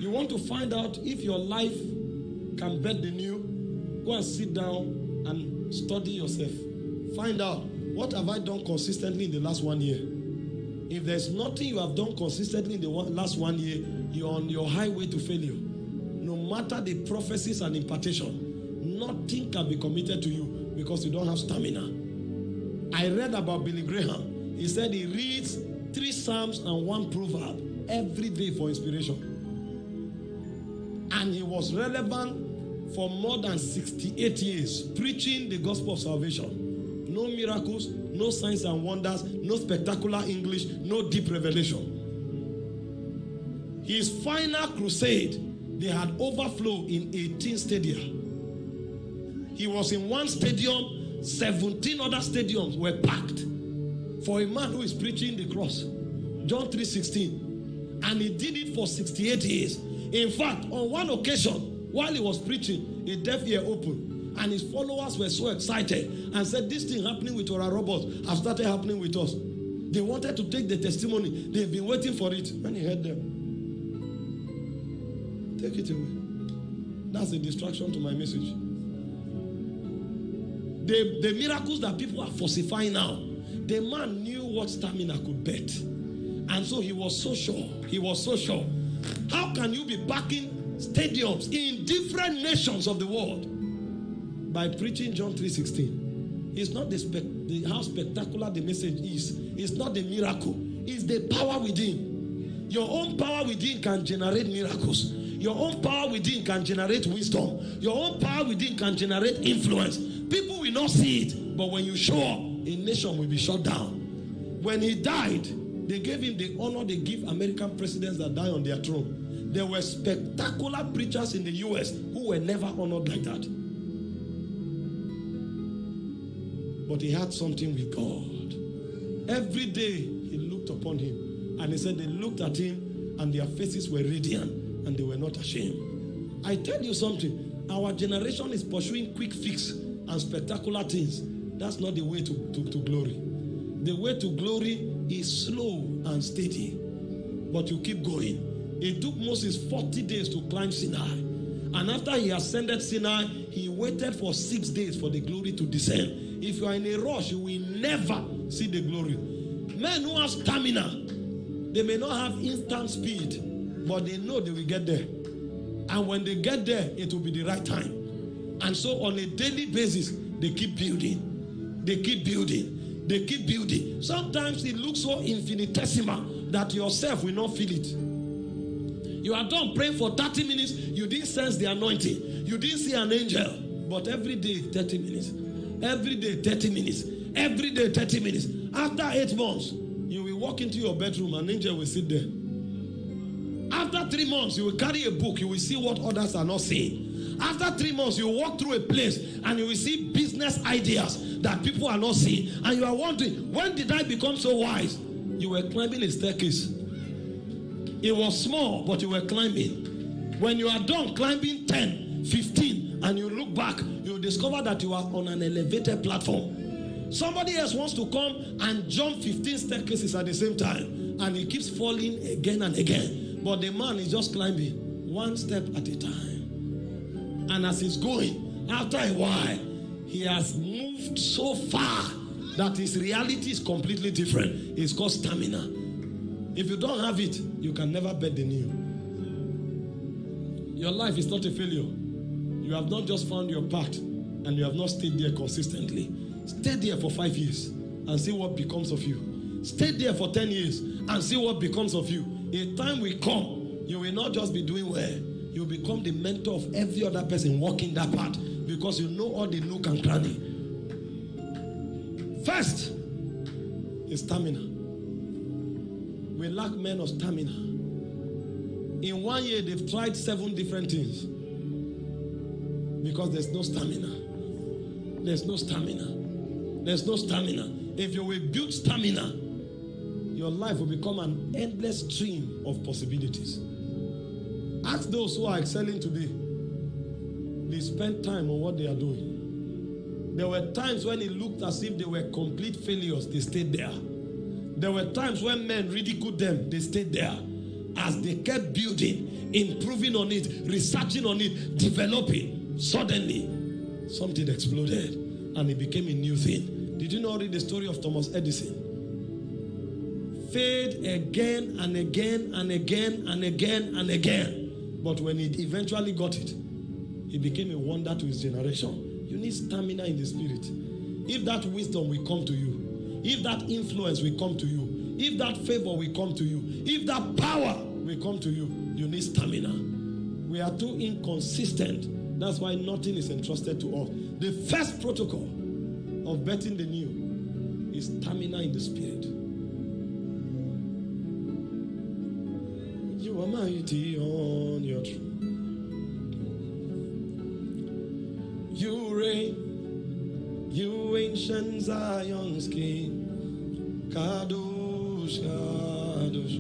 You want to find out if your life can bet the new, go and sit down and study yourself. Find out what have I done consistently in the last one year. If there's nothing you have done consistently in the one, last one year, you're on your highway to failure. No matter the prophecies and impartation, nothing can be committed to you because you don't have stamina. I read about Billy Graham. He said he reads three Psalms and one proverb every day for inspiration. And he was relevant for more than 68 years, preaching the gospel of salvation. No miracles, no signs and wonders, no spectacular English, no deep revelation. His final crusade, they had overflow in 18 stadia. He was in one stadium, 17 other stadiums were packed for a man who is preaching the cross. John 3:16. And he did it for 68 years. In fact, on one occasion, while he was preaching, a deaf ear opened, and his followers were so excited and said, This thing happening with Oral Roberts have started happening with us. They wanted to take the testimony, they've been waiting for it. When he heard them, take it away. That's a distraction to my message. The, the miracles that people are falsifying now, the man knew what stamina could bet. And so he was so sure. He was so sure. How can you be backing stadiums in different nations of the world by preaching John 3:16? It's not the, the how spectacular the message is. It's not the miracle. It's the power within. Your own power within can generate miracles. Your own power within can generate wisdom. Your own power within can generate influence. People will not see it, but when you show up, a nation will be shut down. When he died, they gave him the honor they give American presidents that die on their throne. There were spectacular preachers in the US who were never honored like that. But he had something with God. Every day he looked upon him and he said they looked at him and their faces were radiant and they were not ashamed. I tell you something, our generation is pursuing quick fix and spectacular things. That's not the way to, to, to glory. The way to glory is slow and steady, but you keep going. It took Moses 40 days to climb Sinai. And after he ascended Sinai, he waited for six days for the glory to descend. If you are in a rush, you will never see the glory. Men who have stamina, they may not have instant speed, but they know they will get there. And when they get there, it will be the right time. And so on a daily basis, they keep building. They keep building. They keep building. Sometimes it looks so infinitesimal that yourself will not feel it. You are done praying for 30 minutes, you didn't sense the anointing, you didn't see an angel. But every day, 30 minutes. Every day, 30 minutes. Every day, 30 minutes. After eight months, you will walk into your bedroom, an angel will sit there. After three months, you will carry a book, you will see what others are not seeing. After three months, you walk through a place and you will see business ideas that people are not seeing. And you are wondering, when did I become so wise? You were climbing a staircase. It was small, but you were climbing. When you are done climbing 10, 15, and you look back, you discover that you are on an elevated platform. Somebody else wants to come and jump 15 staircases at the same time, and he keeps falling again and again. But the man is just climbing one step at a time. And as he's going, after a while, he has moved so far that his reality is completely different. It's called stamina. If you don't have it, you can never bet the new. Your life is not a failure. You have not just found your path and you have not stayed there consistently. Stay there for five years and see what becomes of you. Stay there for 10 years and see what becomes of you. A time will come, you will not just be doing well, you become the mentor of every other person walking that path because you know all the nook and cranny. First is stamina. We lack men of stamina. In one year, they've tried seven different things because there's no stamina. There's no stamina. There's no stamina. If you will build stamina, your life will become an endless stream of possibilities. Ask those who are excelling today. They spend time on what they are doing. There were times when it looked as if they were complete failures, they stayed there. There were times when men ridiculed them, they stayed there. As they kept building, improving on it, researching on it, developing, suddenly something exploded and it became a new thing. Did you not read the story of Thomas Edison? Failed again and again and again and again and again. But when he eventually got it, he became a wonder to his generation. You need stamina in the spirit. If that wisdom will come to you, if that influence will come to you, if that favor will come to you, if that power will come to you, you need stamina. We are too inconsistent. That's why nothing is entrusted to us. The first protocol of betting the new is stamina in the spirit. You are mighty on your throne. You reign, you ancient Zion's king. Kadosh, Kadosh.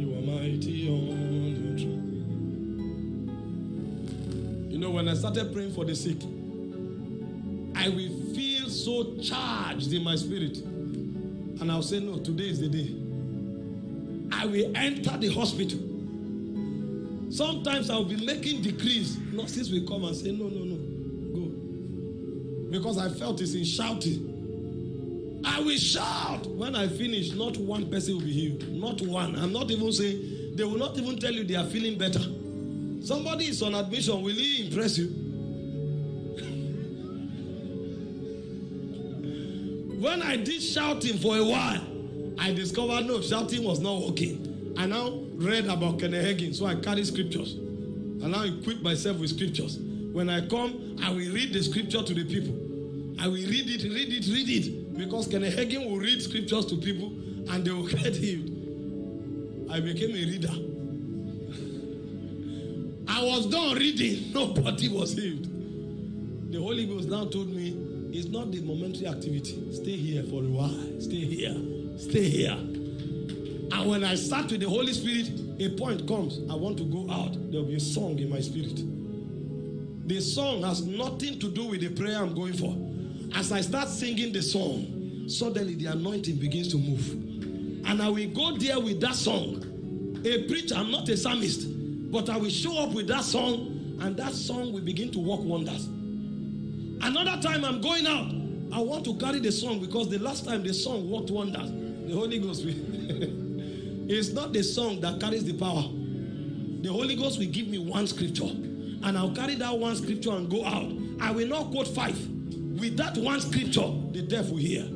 You are mighty on your throne. You know, when I started praying for the sick, I will feel so charged in my spirit. And I'll say, No, today is the day. I will enter the hospital. Sometimes I'll be making decrees. Nurses will come and say, No, no, no, go. Because I felt it's in shouting. I will shout. When I finish, not one person will be healed. Not one. I'm not even saying, they will not even tell you they are feeling better. Somebody is on admission. Will he impress you? when I did shouting for a while, I discovered no, shouting was not working. I now read about Kenneth Hagin, so I carry scriptures. I now equip myself with scriptures. When I come, I will read the scripture to the people. I will read it, read it, read it. Because Kenneth Hagin will read scriptures to people and they will get healed. I became a reader. I was done reading, nobody was healed. The Holy Ghost now told me it's not the momentary activity. Stay here for a while. Stay here. Stay here. And when I start with the Holy Spirit, a point comes. I want to go out. There will be a song in my spirit. The song has nothing to do with the prayer I'm going for. As I start singing the song, suddenly the anointing begins to move. And I will go there with that song. A preacher, I'm not a psalmist, but I will show up with that song, and that song will begin to work wonders. Another time I'm going out, I want to carry the song because the last time the song worked wonders. The Holy Ghost will. it's not the song that carries the power. The Holy Ghost will give me one scripture, and I'll carry that one scripture and go out. I will not quote five. With that one scripture, the deaf will hear.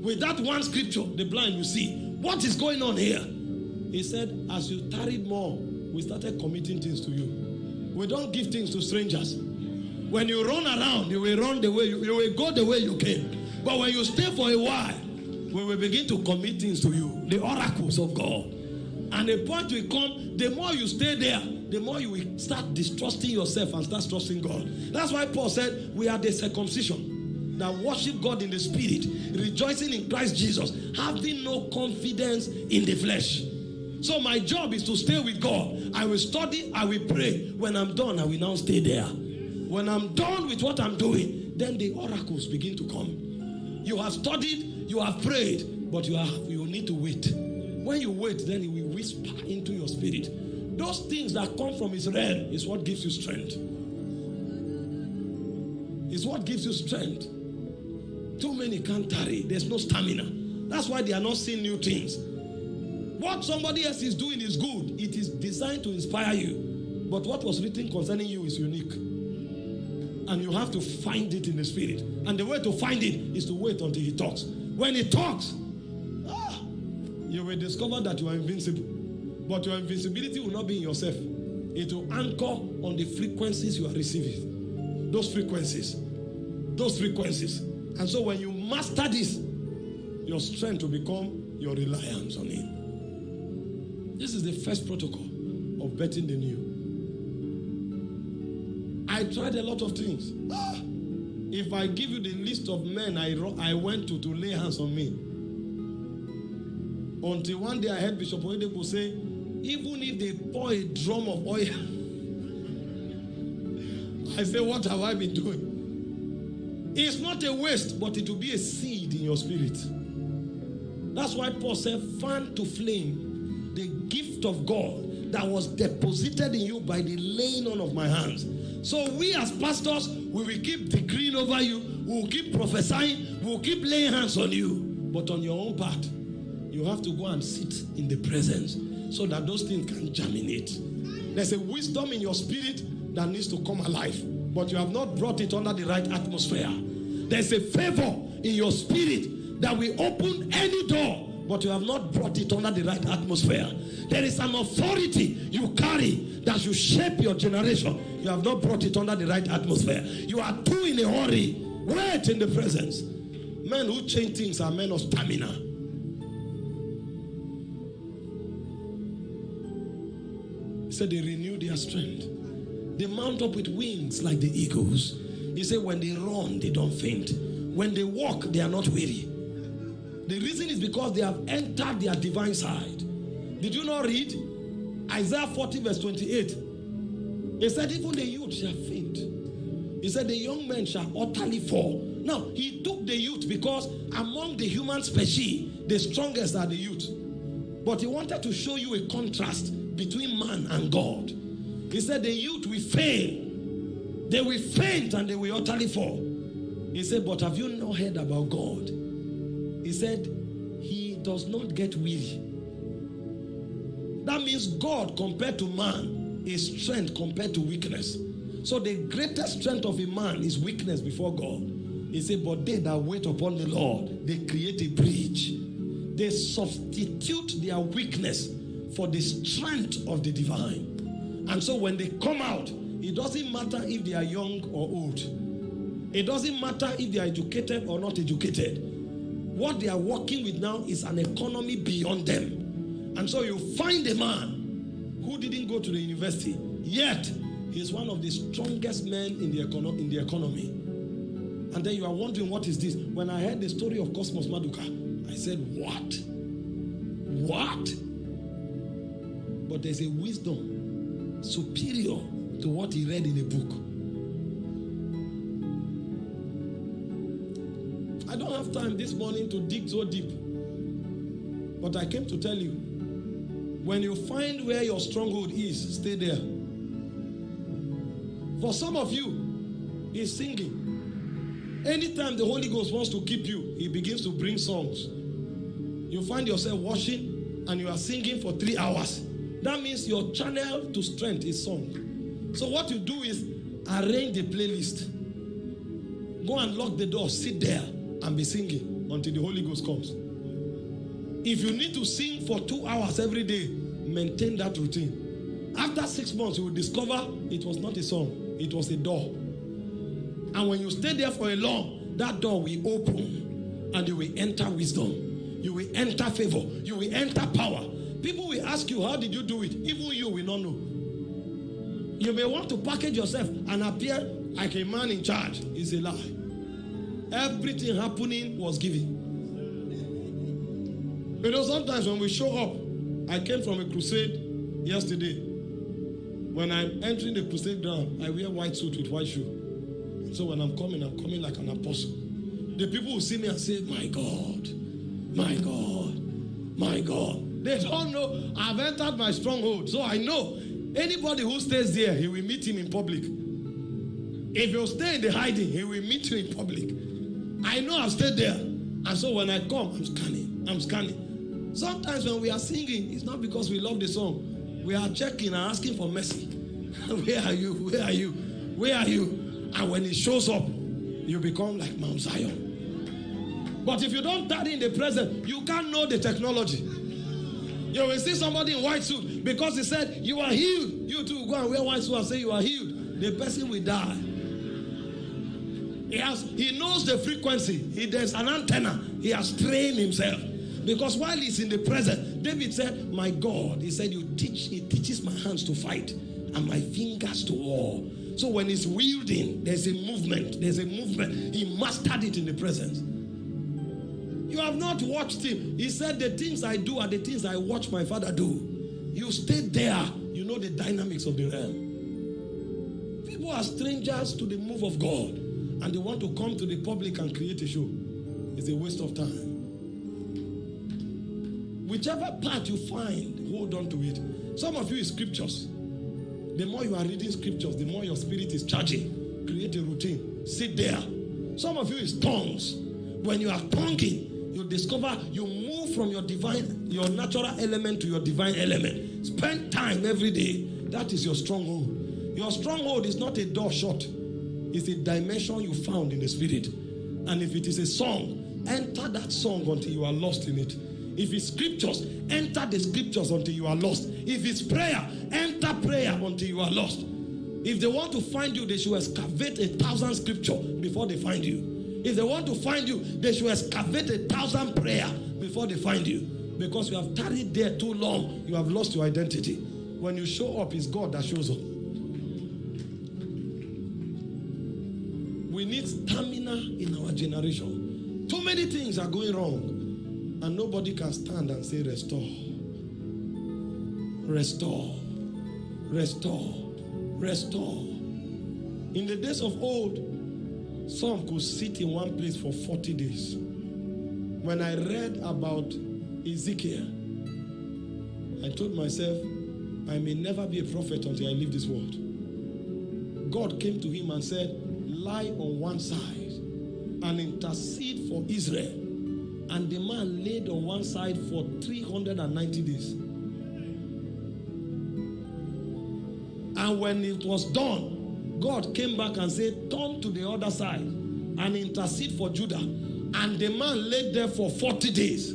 With that one scripture, the blind will see. What is going on here? He said, as you tarried more, we started committing things to you. We don't give things to strangers. When you run around, you will run the way you, you will go the way you came. But when you stay for a while, we begin to commit things to you, the oracles of God. And the point will come, the more you stay there, the more you will start distrusting yourself and start trusting God. That's why Paul said, We are the circumcision that worship God in the spirit, rejoicing in Christ Jesus, having no confidence in the flesh. So my job is to stay with God. I will study, I will pray. When I'm done, I will now stay there. When I'm done with what I'm doing, then the oracles begin to come. You have studied, you have prayed, but you have you need to wait. When you wait, then he will whisper into your spirit. Those things that come from his realm is what gives you strength. Is what gives you strength. Too many can't tarry. There's no stamina. That's why they are not seeing new things. What somebody else is doing is good. It is designed to inspire you. But what was written concerning you is unique. And you have to find it in the spirit. And the way to find it is to wait until he talks. When he talks, ah, you will discover that you are invincible. But your invincibility will not be in yourself. It will anchor on the frequencies you are receiving. Those frequencies. Those frequencies. And so when you master this, your strength will become your reliance on Him. This is the first protocol of betting the new. I tried a lot of things. Ah, if I give you the list of men I, I went to to lay hands on me, until one day I heard Bishop Oyedepo say, even if they pour a drum of oil, I say, what have I been doing? It's not a waste, but it will be a seed in your spirit. That's why Paul said, fan to flame the gift of God that was deposited in you by the laying on of my hands. So we as pastors, we will keep decreeing over you, we will keep prophesying, we will keep laying hands on you. But on your own part, you have to go and sit in the presence so that those things can germinate. There's a wisdom in your spirit that needs to come alive, but you have not brought it under the right atmosphere. There's a favor in your spirit that will open any door, but you have not brought it under the right atmosphere. There is an authority you carry that should shape your generation. You have not brought it under the right atmosphere. You are too in a hurry. Wait in the presence. Men who change things are men of stamina. He said they renew their strength. They mount up with wings like the eagles. He said when they run, they don't faint. When they walk, they are not weary. The reason is because they have entered their divine side. Did you not read Isaiah 40, verse 28? He said, Even the youth shall faint. He said, The young men shall utterly fall. Now, he took the youth because among the human species, the strongest are the youth. But he wanted to show you a contrast between man and God. He said, The youth will fail, they will faint, and they will utterly fall. He said, But have you not heard about God? He said, He does not get weary. That means God compared to man is strength compared to weakness. So the greatest strength of a man is weakness before God. He said, But they that wait upon the Lord, they create a bridge. They substitute their weakness for the strength of the divine. And so when they come out, it doesn't matter if they are young or old. It doesn't matter if they are educated or not educated. What they are working with now is an economy beyond them. And so you find a man who didn't go to the university, yet he's one of the strongest men in the, econo- in the economy. And then you are wondering, what is this? When I heard the story of Cosmas Maduka, I said, What? What? But there's a wisdom superior to what he read in a book. Have time this morning to dig so deep. But I came to tell you when you find where your stronghold is, stay there. For some of you, is singing. Anytime the Holy Ghost wants to keep you, he begins to bring songs. You find yourself washing and you are singing for three hours. That means your channel to strength is song. So what you do is arrange the playlist. Go and lock the door, sit there and be singing until the Holy Ghost comes. If you need to sing for two hours every day, maintain that routine. After six months, you will discover it was not a song, it was a door. And when you stay there for a long, that door will open and you will enter wisdom. You will enter favor. You will enter power. People will ask you, How did you do it? Even you will not know. You may want to package yourself and appear like a man in charge. It's a lie. Everything happening was given. You know, sometimes when we show up, I came from a crusade yesterday. When I'm entering the crusade ground, I wear white suit with white shoe. So when I'm coming, I'm coming like an apostle. The people will see me and say, My God, my God, my God. They don't know I've entered my stronghold. So I know anybody who stays there, he will meet him in public. If you stay in the hiding, he will meet you in public. I know I've stayed there. And so when I come, I'm scanning. I'm scanning. Sometimes when we are singing, it's not because we love the song. We are checking and asking for mercy. Where are you? Where are you? Where are you? And when it shows up, you become like Mount Zion. But if you don't tarry in the present, you can't know the technology. You will see somebody in white suit because he said, You are healed. You too go and wear white suit and say, You are healed. The person will die. He, has, he knows the frequency. He, there's an antenna. He has trained himself. Because while he's in the present, David said, My God, he said, You teach, he teaches my hands to fight and my fingers to war. So when he's wielding, there's a movement. There's a movement. He mastered it in the presence. You have not watched him. He said, The things I do are the things I watch my father do. You stayed there, you know the dynamics of the realm. People are strangers to the move of God, and they want to come to the public and create a show. It's a waste of time. Whichever part you find, hold on to it. Some of you is scriptures. The more you are reading scriptures, the more your spirit is charging. Create a routine. Sit there. Some of you is tongues. When you are tonguing, you discover you move from your divine, your natural element to your divine element. Spend time every day. That is your stronghold. Your stronghold is not a door shut, it's a dimension you found in the spirit. And if it is a song, enter that song until you are lost in it. If it's scriptures, enter the scriptures until you are lost. If it's prayer, enter prayer until you are lost. If they want to find you, they should excavate a thousand scripture before they find you. If they want to find you, they should excavate a thousand prayer before they find you. Because you have tarried there too long, you have lost your identity. When you show up, it's God that shows up. Generation. Too many things are going wrong, and nobody can stand and say, Restore, restore, restore, restore. In the days of old, some could sit in one place for 40 days. When I read about Ezekiel, I told myself, I may never be a prophet until I leave this world. God came to him and said, Lie on one side and intercede for Israel. And the man laid on one side for 390 days. And when it was done, God came back and said, Turn to the other side and intercede for Judah. And the man laid there for 40 days.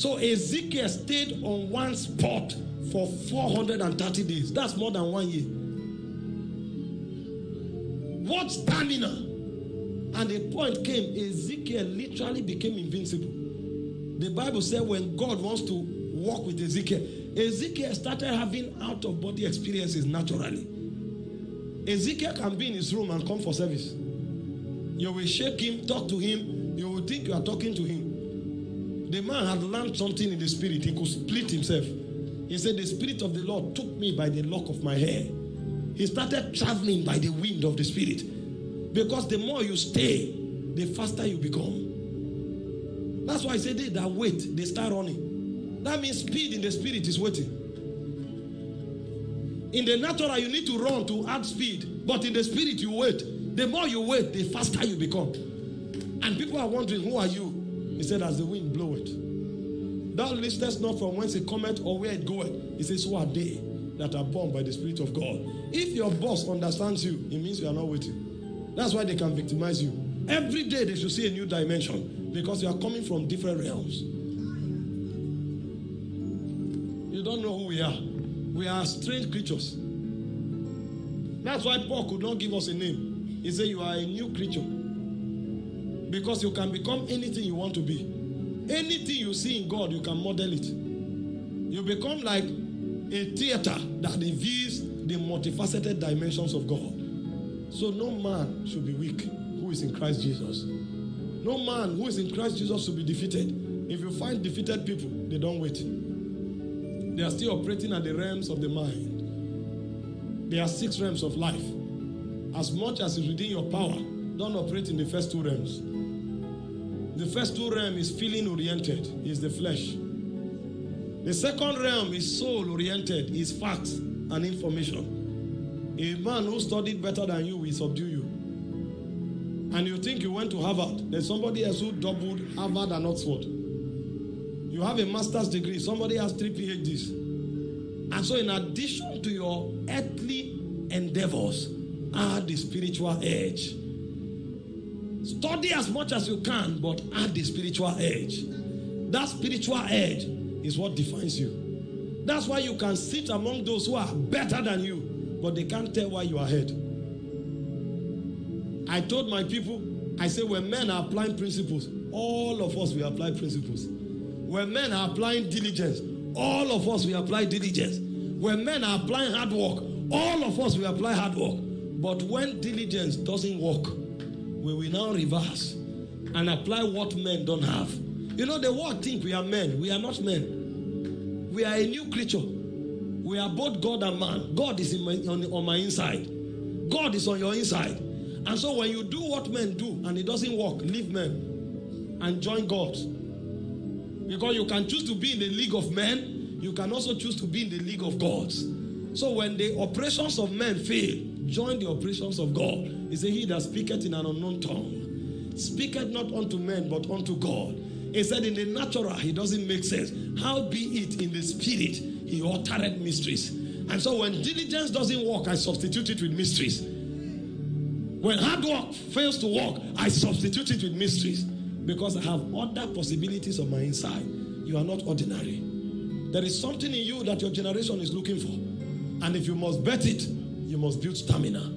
So Ezekiel stayed on one spot for 430 days. That's more than one year. What stamina? And the point came, Ezekiel literally became invincible. The Bible said when God wants to walk with Ezekiel, Ezekiel started having out of body experiences naturally. Ezekiel can be in his room and come for service. You will shake him, talk to him, you will think you are talking to him. The man had learned something in the spirit, he could split himself. He said, The Spirit of the Lord took me by the lock of my hair. He started traveling by the wind of the Spirit. Because the more you stay, the faster you become. That's why I say they that wait, they start running. That means speed in the spirit is waiting. In the natural, you need to run to add speed, but in the spirit, you wait. The more you wait, the faster you become. And people are wondering, Who are you? He said, As the wind bloweth. Thou listest not from whence it cometh or where it goeth. He says, Who are they that are born by the Spirit of God? If your boss understands you, it means you are not waiting. That's why they can victimize you. Every day they should see a new dimension because you are coming from different realms. You don't know who we are. We are strange creatures. That's why Paul could not give us a name. He said, You are a new creature. Because you can become anything you want to be. Anything you see in God, you can model it. You become like a theater that reveals the multifaceted dimensions of God. So no man should be weak who is in Christ Jesus. No man who is in Christ Jesus should be defeated. If you find defeated people, they don't wait. They are still operating at the realms of the mind. There are six realms of life. As much as is within your power, don't operate in the first two realms. The first two realm is feeling oriented, is the flesh. The second realm is soul oriented, is facts and information. A man who studied better than you will subdue you. and you think you went to Harvard, there's somebody else who doubled Harvard and Oxford. You have a master's degree, somebody has three PhDs. And so, in addition to your earthly endeavors, add the spiritual edge. Study as much as you can, but add the spiritual edge. That spiritual edge is what defines you. That's why you can sit among those who are better than you, but they can't tell why you are ahead. I told my people, I say, when men are applying principles, all of us we apply principles. When men are applying diligence, all of us we apply diligence. When men are applying hard work, all of us we apply hard work. But when diligence doesn't work, we will now reverse and apply what men don't have. You know, the world think we are men. We are not men. We are a new creature. We are both God and man. God is my, on, on my inside. God is on your inside. And so when you do what men do and it doesn't work, leave men and join God. Because you can choose to be in the league of men, you can also choose to be in the league of gods. So when the operations of men fail, join the operations of God. He said, He that speaketh in an unknown tongue, speaketh not unto men, but unto God. He said, In the natural, he doesn't make sense. How be it in the spirit, he uttered mysteries. And so when diligence doesn't work, I substitute it with mysteries. When hard work fails to work, I substitute it with mysteries because I have other possibilities on my inside. You are not ordinary. There is something in you that your generation is looking for. And if you must bet it, you must build stamina.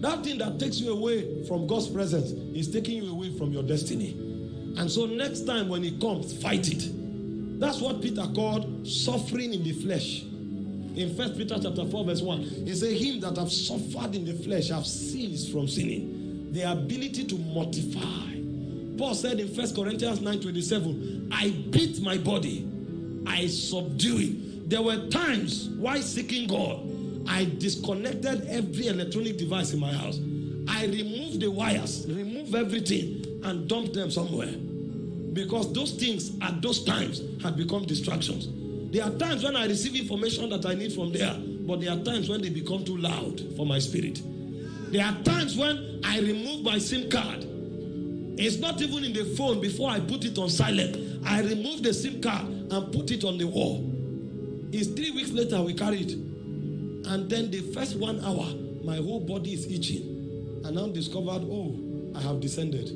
That thing that takes you away from God's presence is taking you away from your destiny. And so next time when it comes, fight it. That's what Peter called suffering in the flesh. In First Peter chapter 4, verse 1, he said, Him that have suffered in the flesh have ceased from sinning. The ability to mortify. Paul said in First Corinthians 9 27, I beat my body, I subdue it. There were times while seeking God, I disconnected every electronic device in my house. I removed the wires, removed everything, and dumped them somewhere. Because those things at those times had become distractions. There are times when I receive information that I need from there, but there are times when they become too loud for my spirit. There are times when I remove my SIM card. It's not even in the phone before I put it on silent. I remove the SIM card and put it on the wall. It's three weeks later we carry it. And then the first one hour, my whole body is itching. And now discovered, oh, I have descended.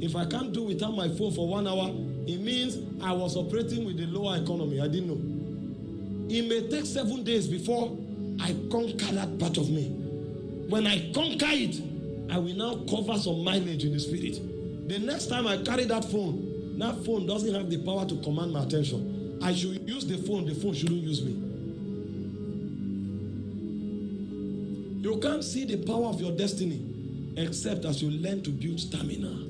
If I can't do without my phone for one hour, it means I was operating with the lower economy. I didn't know. It may take seven days before I conquer that part of me. When I conquer it, I will now cover some mileage in the spirit. The next time I carry that phone, that phone doesn't have the power to command my attention. I should use the phone, the phone shouldn't use me. You can't see the power of your destiny except as you learn to build stamina.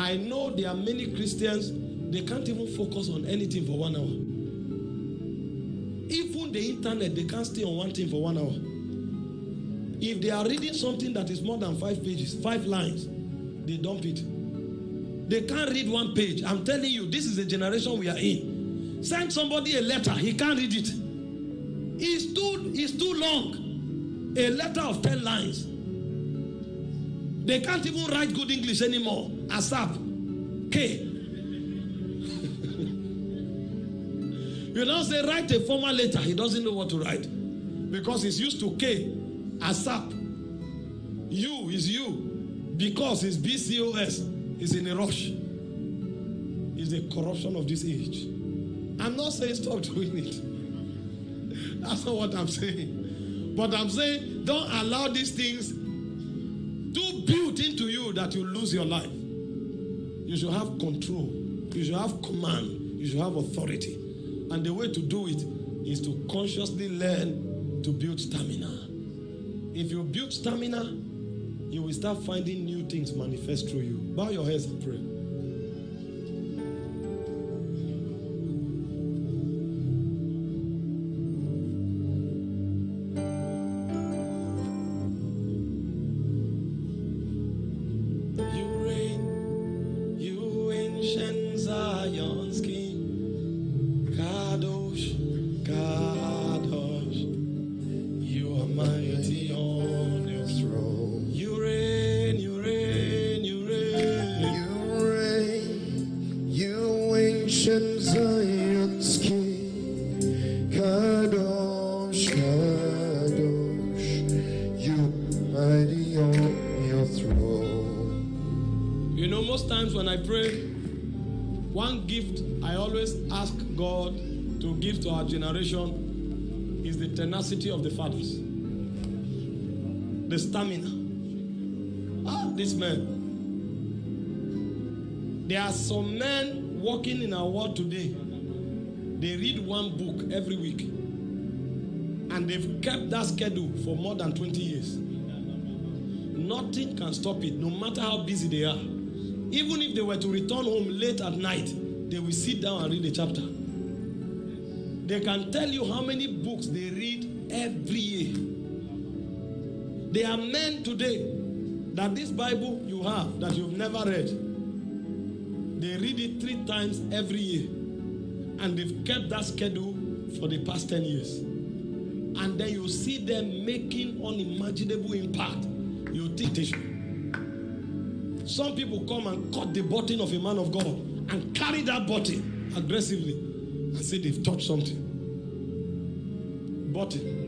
I know there are many Christians, they can't even focus on anything for one hour. Even the internet, they can't stay on one thing for one hour. If they are reading something that is more than five pages, five lines, they dump it. They can't read one page. I'm telling you, this is the generation we are in. Send somebody a letter, he can't read it. It's too, it's too long. A letter of 10 lines. They can't even write good English anymore. ASAP. K. you now say, write a formal letter. He doesn't know what to write. Because he's used to K. ASAP. U is you. Because it's BCOS. He's in a rush. It's the corruption of this age. I'm not saying stop doing it. That's not what I'm saying. But I'm saying don't allow these things to build into you that you lose your life. You should have control. You should have command. You should have authority. And the way to do it is to consciously learn to build stamina. If you build stamina, you will start finding new things manifest through you. Bow your heads and pray. The tenacity of the fathers, the stamina. Ah, this man. There are some men walking in our world today. They read one book every week, and they've kept that schedule for more than 20 years. Nothing can stop it, no matter how busy they are. Even if they were to return home late at night, they will sit down and read a chapter. They can tell you how many books they read every year. There are men today that this Bible you have that you've never read, they read it three times every year. And they've kept that schedule for the past 10 years. And then you see them making unimaginable impact. You think they should. Some people come and cut the button of a man of God and carry that button aggressively and say they've touched something. Button.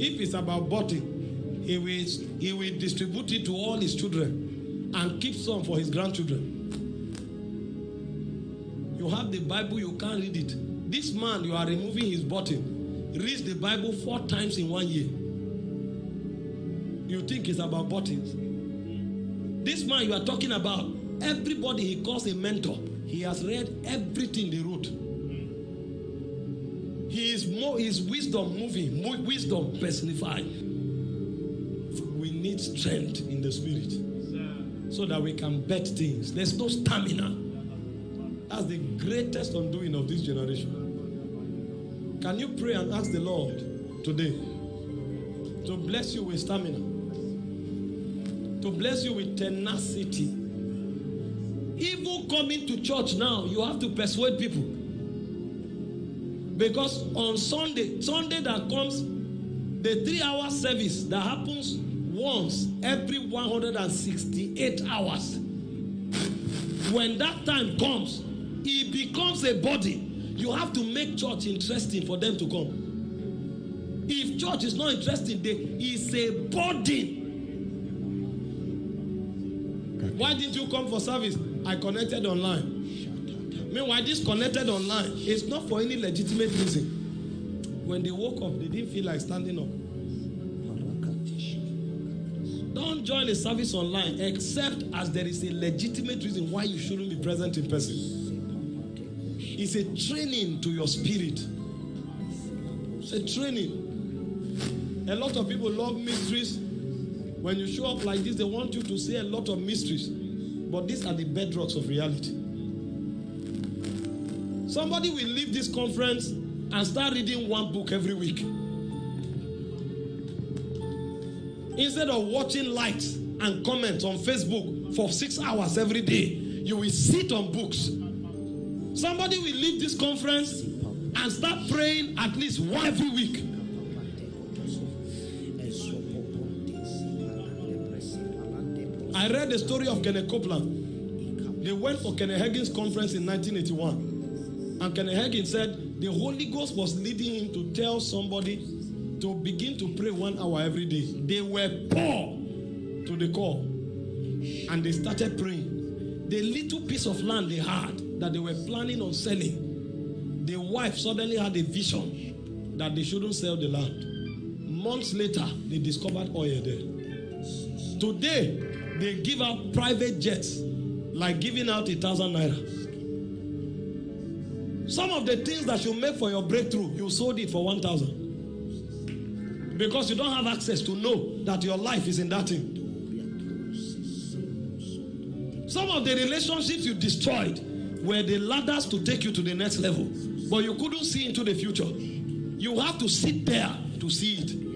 If it's about button, he will, he will distribute it to all his children and keep some for his grandchildren. You have the Bible, you can't read it. This man, you are removing his button, reads the Bible four times in one year. You think it's about buttons. This man you are talking about, everybody he calls a mentor, he has read everything they wrote. He is more his wisdom moving, more wisdom personified. We need strength in the spirit so that we can bet things. There's no stamina. That's the greatest undoing of this generation. Can you pray and ask the Lord today to bless you with stamina? To bless you with tenacity. Coming to church now, you have to persuade people. Because on Sunday, Sunday that comes, the three hour service that happens once every 168 hours. When that time comes, it becomes a body. You have to make church interesting for them to come. If church is not interesting, they, it's a burden. Why didn't you come for service? I connected online. Meanwhile, this connected online is not for any legitimate reason. When they woke up, they didn't feel like standing up. Don't join a service online except as there is a legitimate reason why you shouldn't be present in person. It's a training to your spirit. It's a training. A lot of people love mysteries. When you show up like this, they want you to say a lot of mysteries. But these are the bedrocks of reality. Somebody will leave this conference and start reading one book every week. Instead of watching likes and comments on Facebook for six hours every day, you will sit on books. Somebody will leave this conference and start praying at least one every week. I read the story of Kenneth Copeland. They went for Kenneth Hagin's conference in 1981. And Kenneth Hagin said the Holy Ghost was leading him to tell somebody to begin to pray one hour every day. They were poor to the core. And they started praying. The little piece of land they had that they were planning on selling, the wife suddenly had a vision that they shouldn't sell the land. Months later, they discovered oil there. Today, they give out private jets like giving out a thousand naira. Some of the things that you make for your breakthrough, you sold it for 1,000. Because you don't have access to know that your life is in that thing. Some of the relationships you destroyed were the ladders to take you to the next level. But you couldn't see into the future. You have to sit there to see it.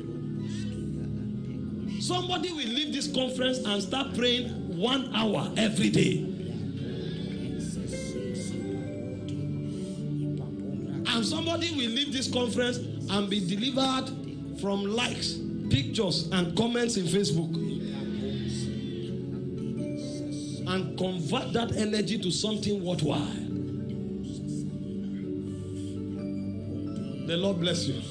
Somebody will leave this conference and start praying one hour every day. And somebody will leave this conference and be delivered from likes, pictures, and comments in Facebook. And convert that energy to something worthwhile. The Lord bless you.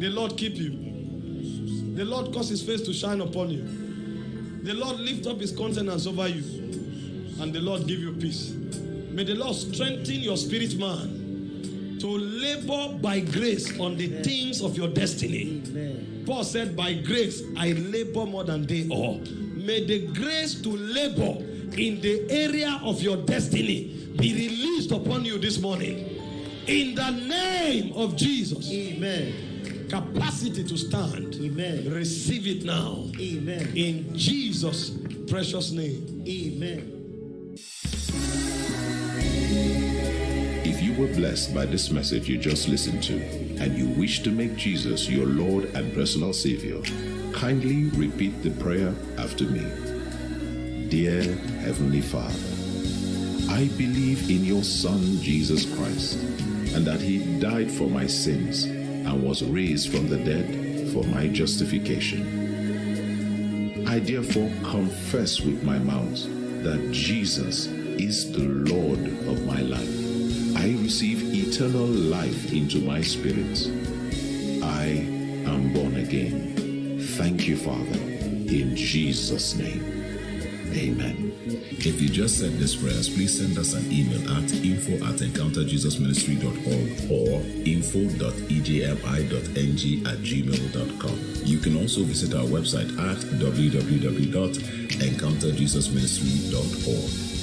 The Lord keep you. The Lord cause his face to shine upon you. The Lord lift up his countenance over you and the Lord give you peace. May the Lord strengthen your spirit man to labor by grace on the things of your destiny. Amen. Paul said, By grace I labor more than they all. May the grace to labor in the area of your destiny be released upon you this morning. In the name of Jesus. Amen. Capacity to stand. Amen. Receive it now. Amen. In Jesus' precious name. Amen. If you were blessed by this message you just listened to and you wish to make Jesus your Lord and personal Savior, kindly repeat the prayer after me. Dear Heavenly Father, I believe in your Son Jesus Christ and that He died for my sins and was raised from the dead for my justification. I therefore confess with my mouth that Jesus is the Lord of my life. I receive eternal life into my spirit. I am born again. Thank you, Father, in Jesus' name. Amen. If you just said this prayers, please send us an email at info at encounterjesusministry.org or info.ejmi.ng at gmail.com. You can also visit our website at www.encounterjesusministry.org.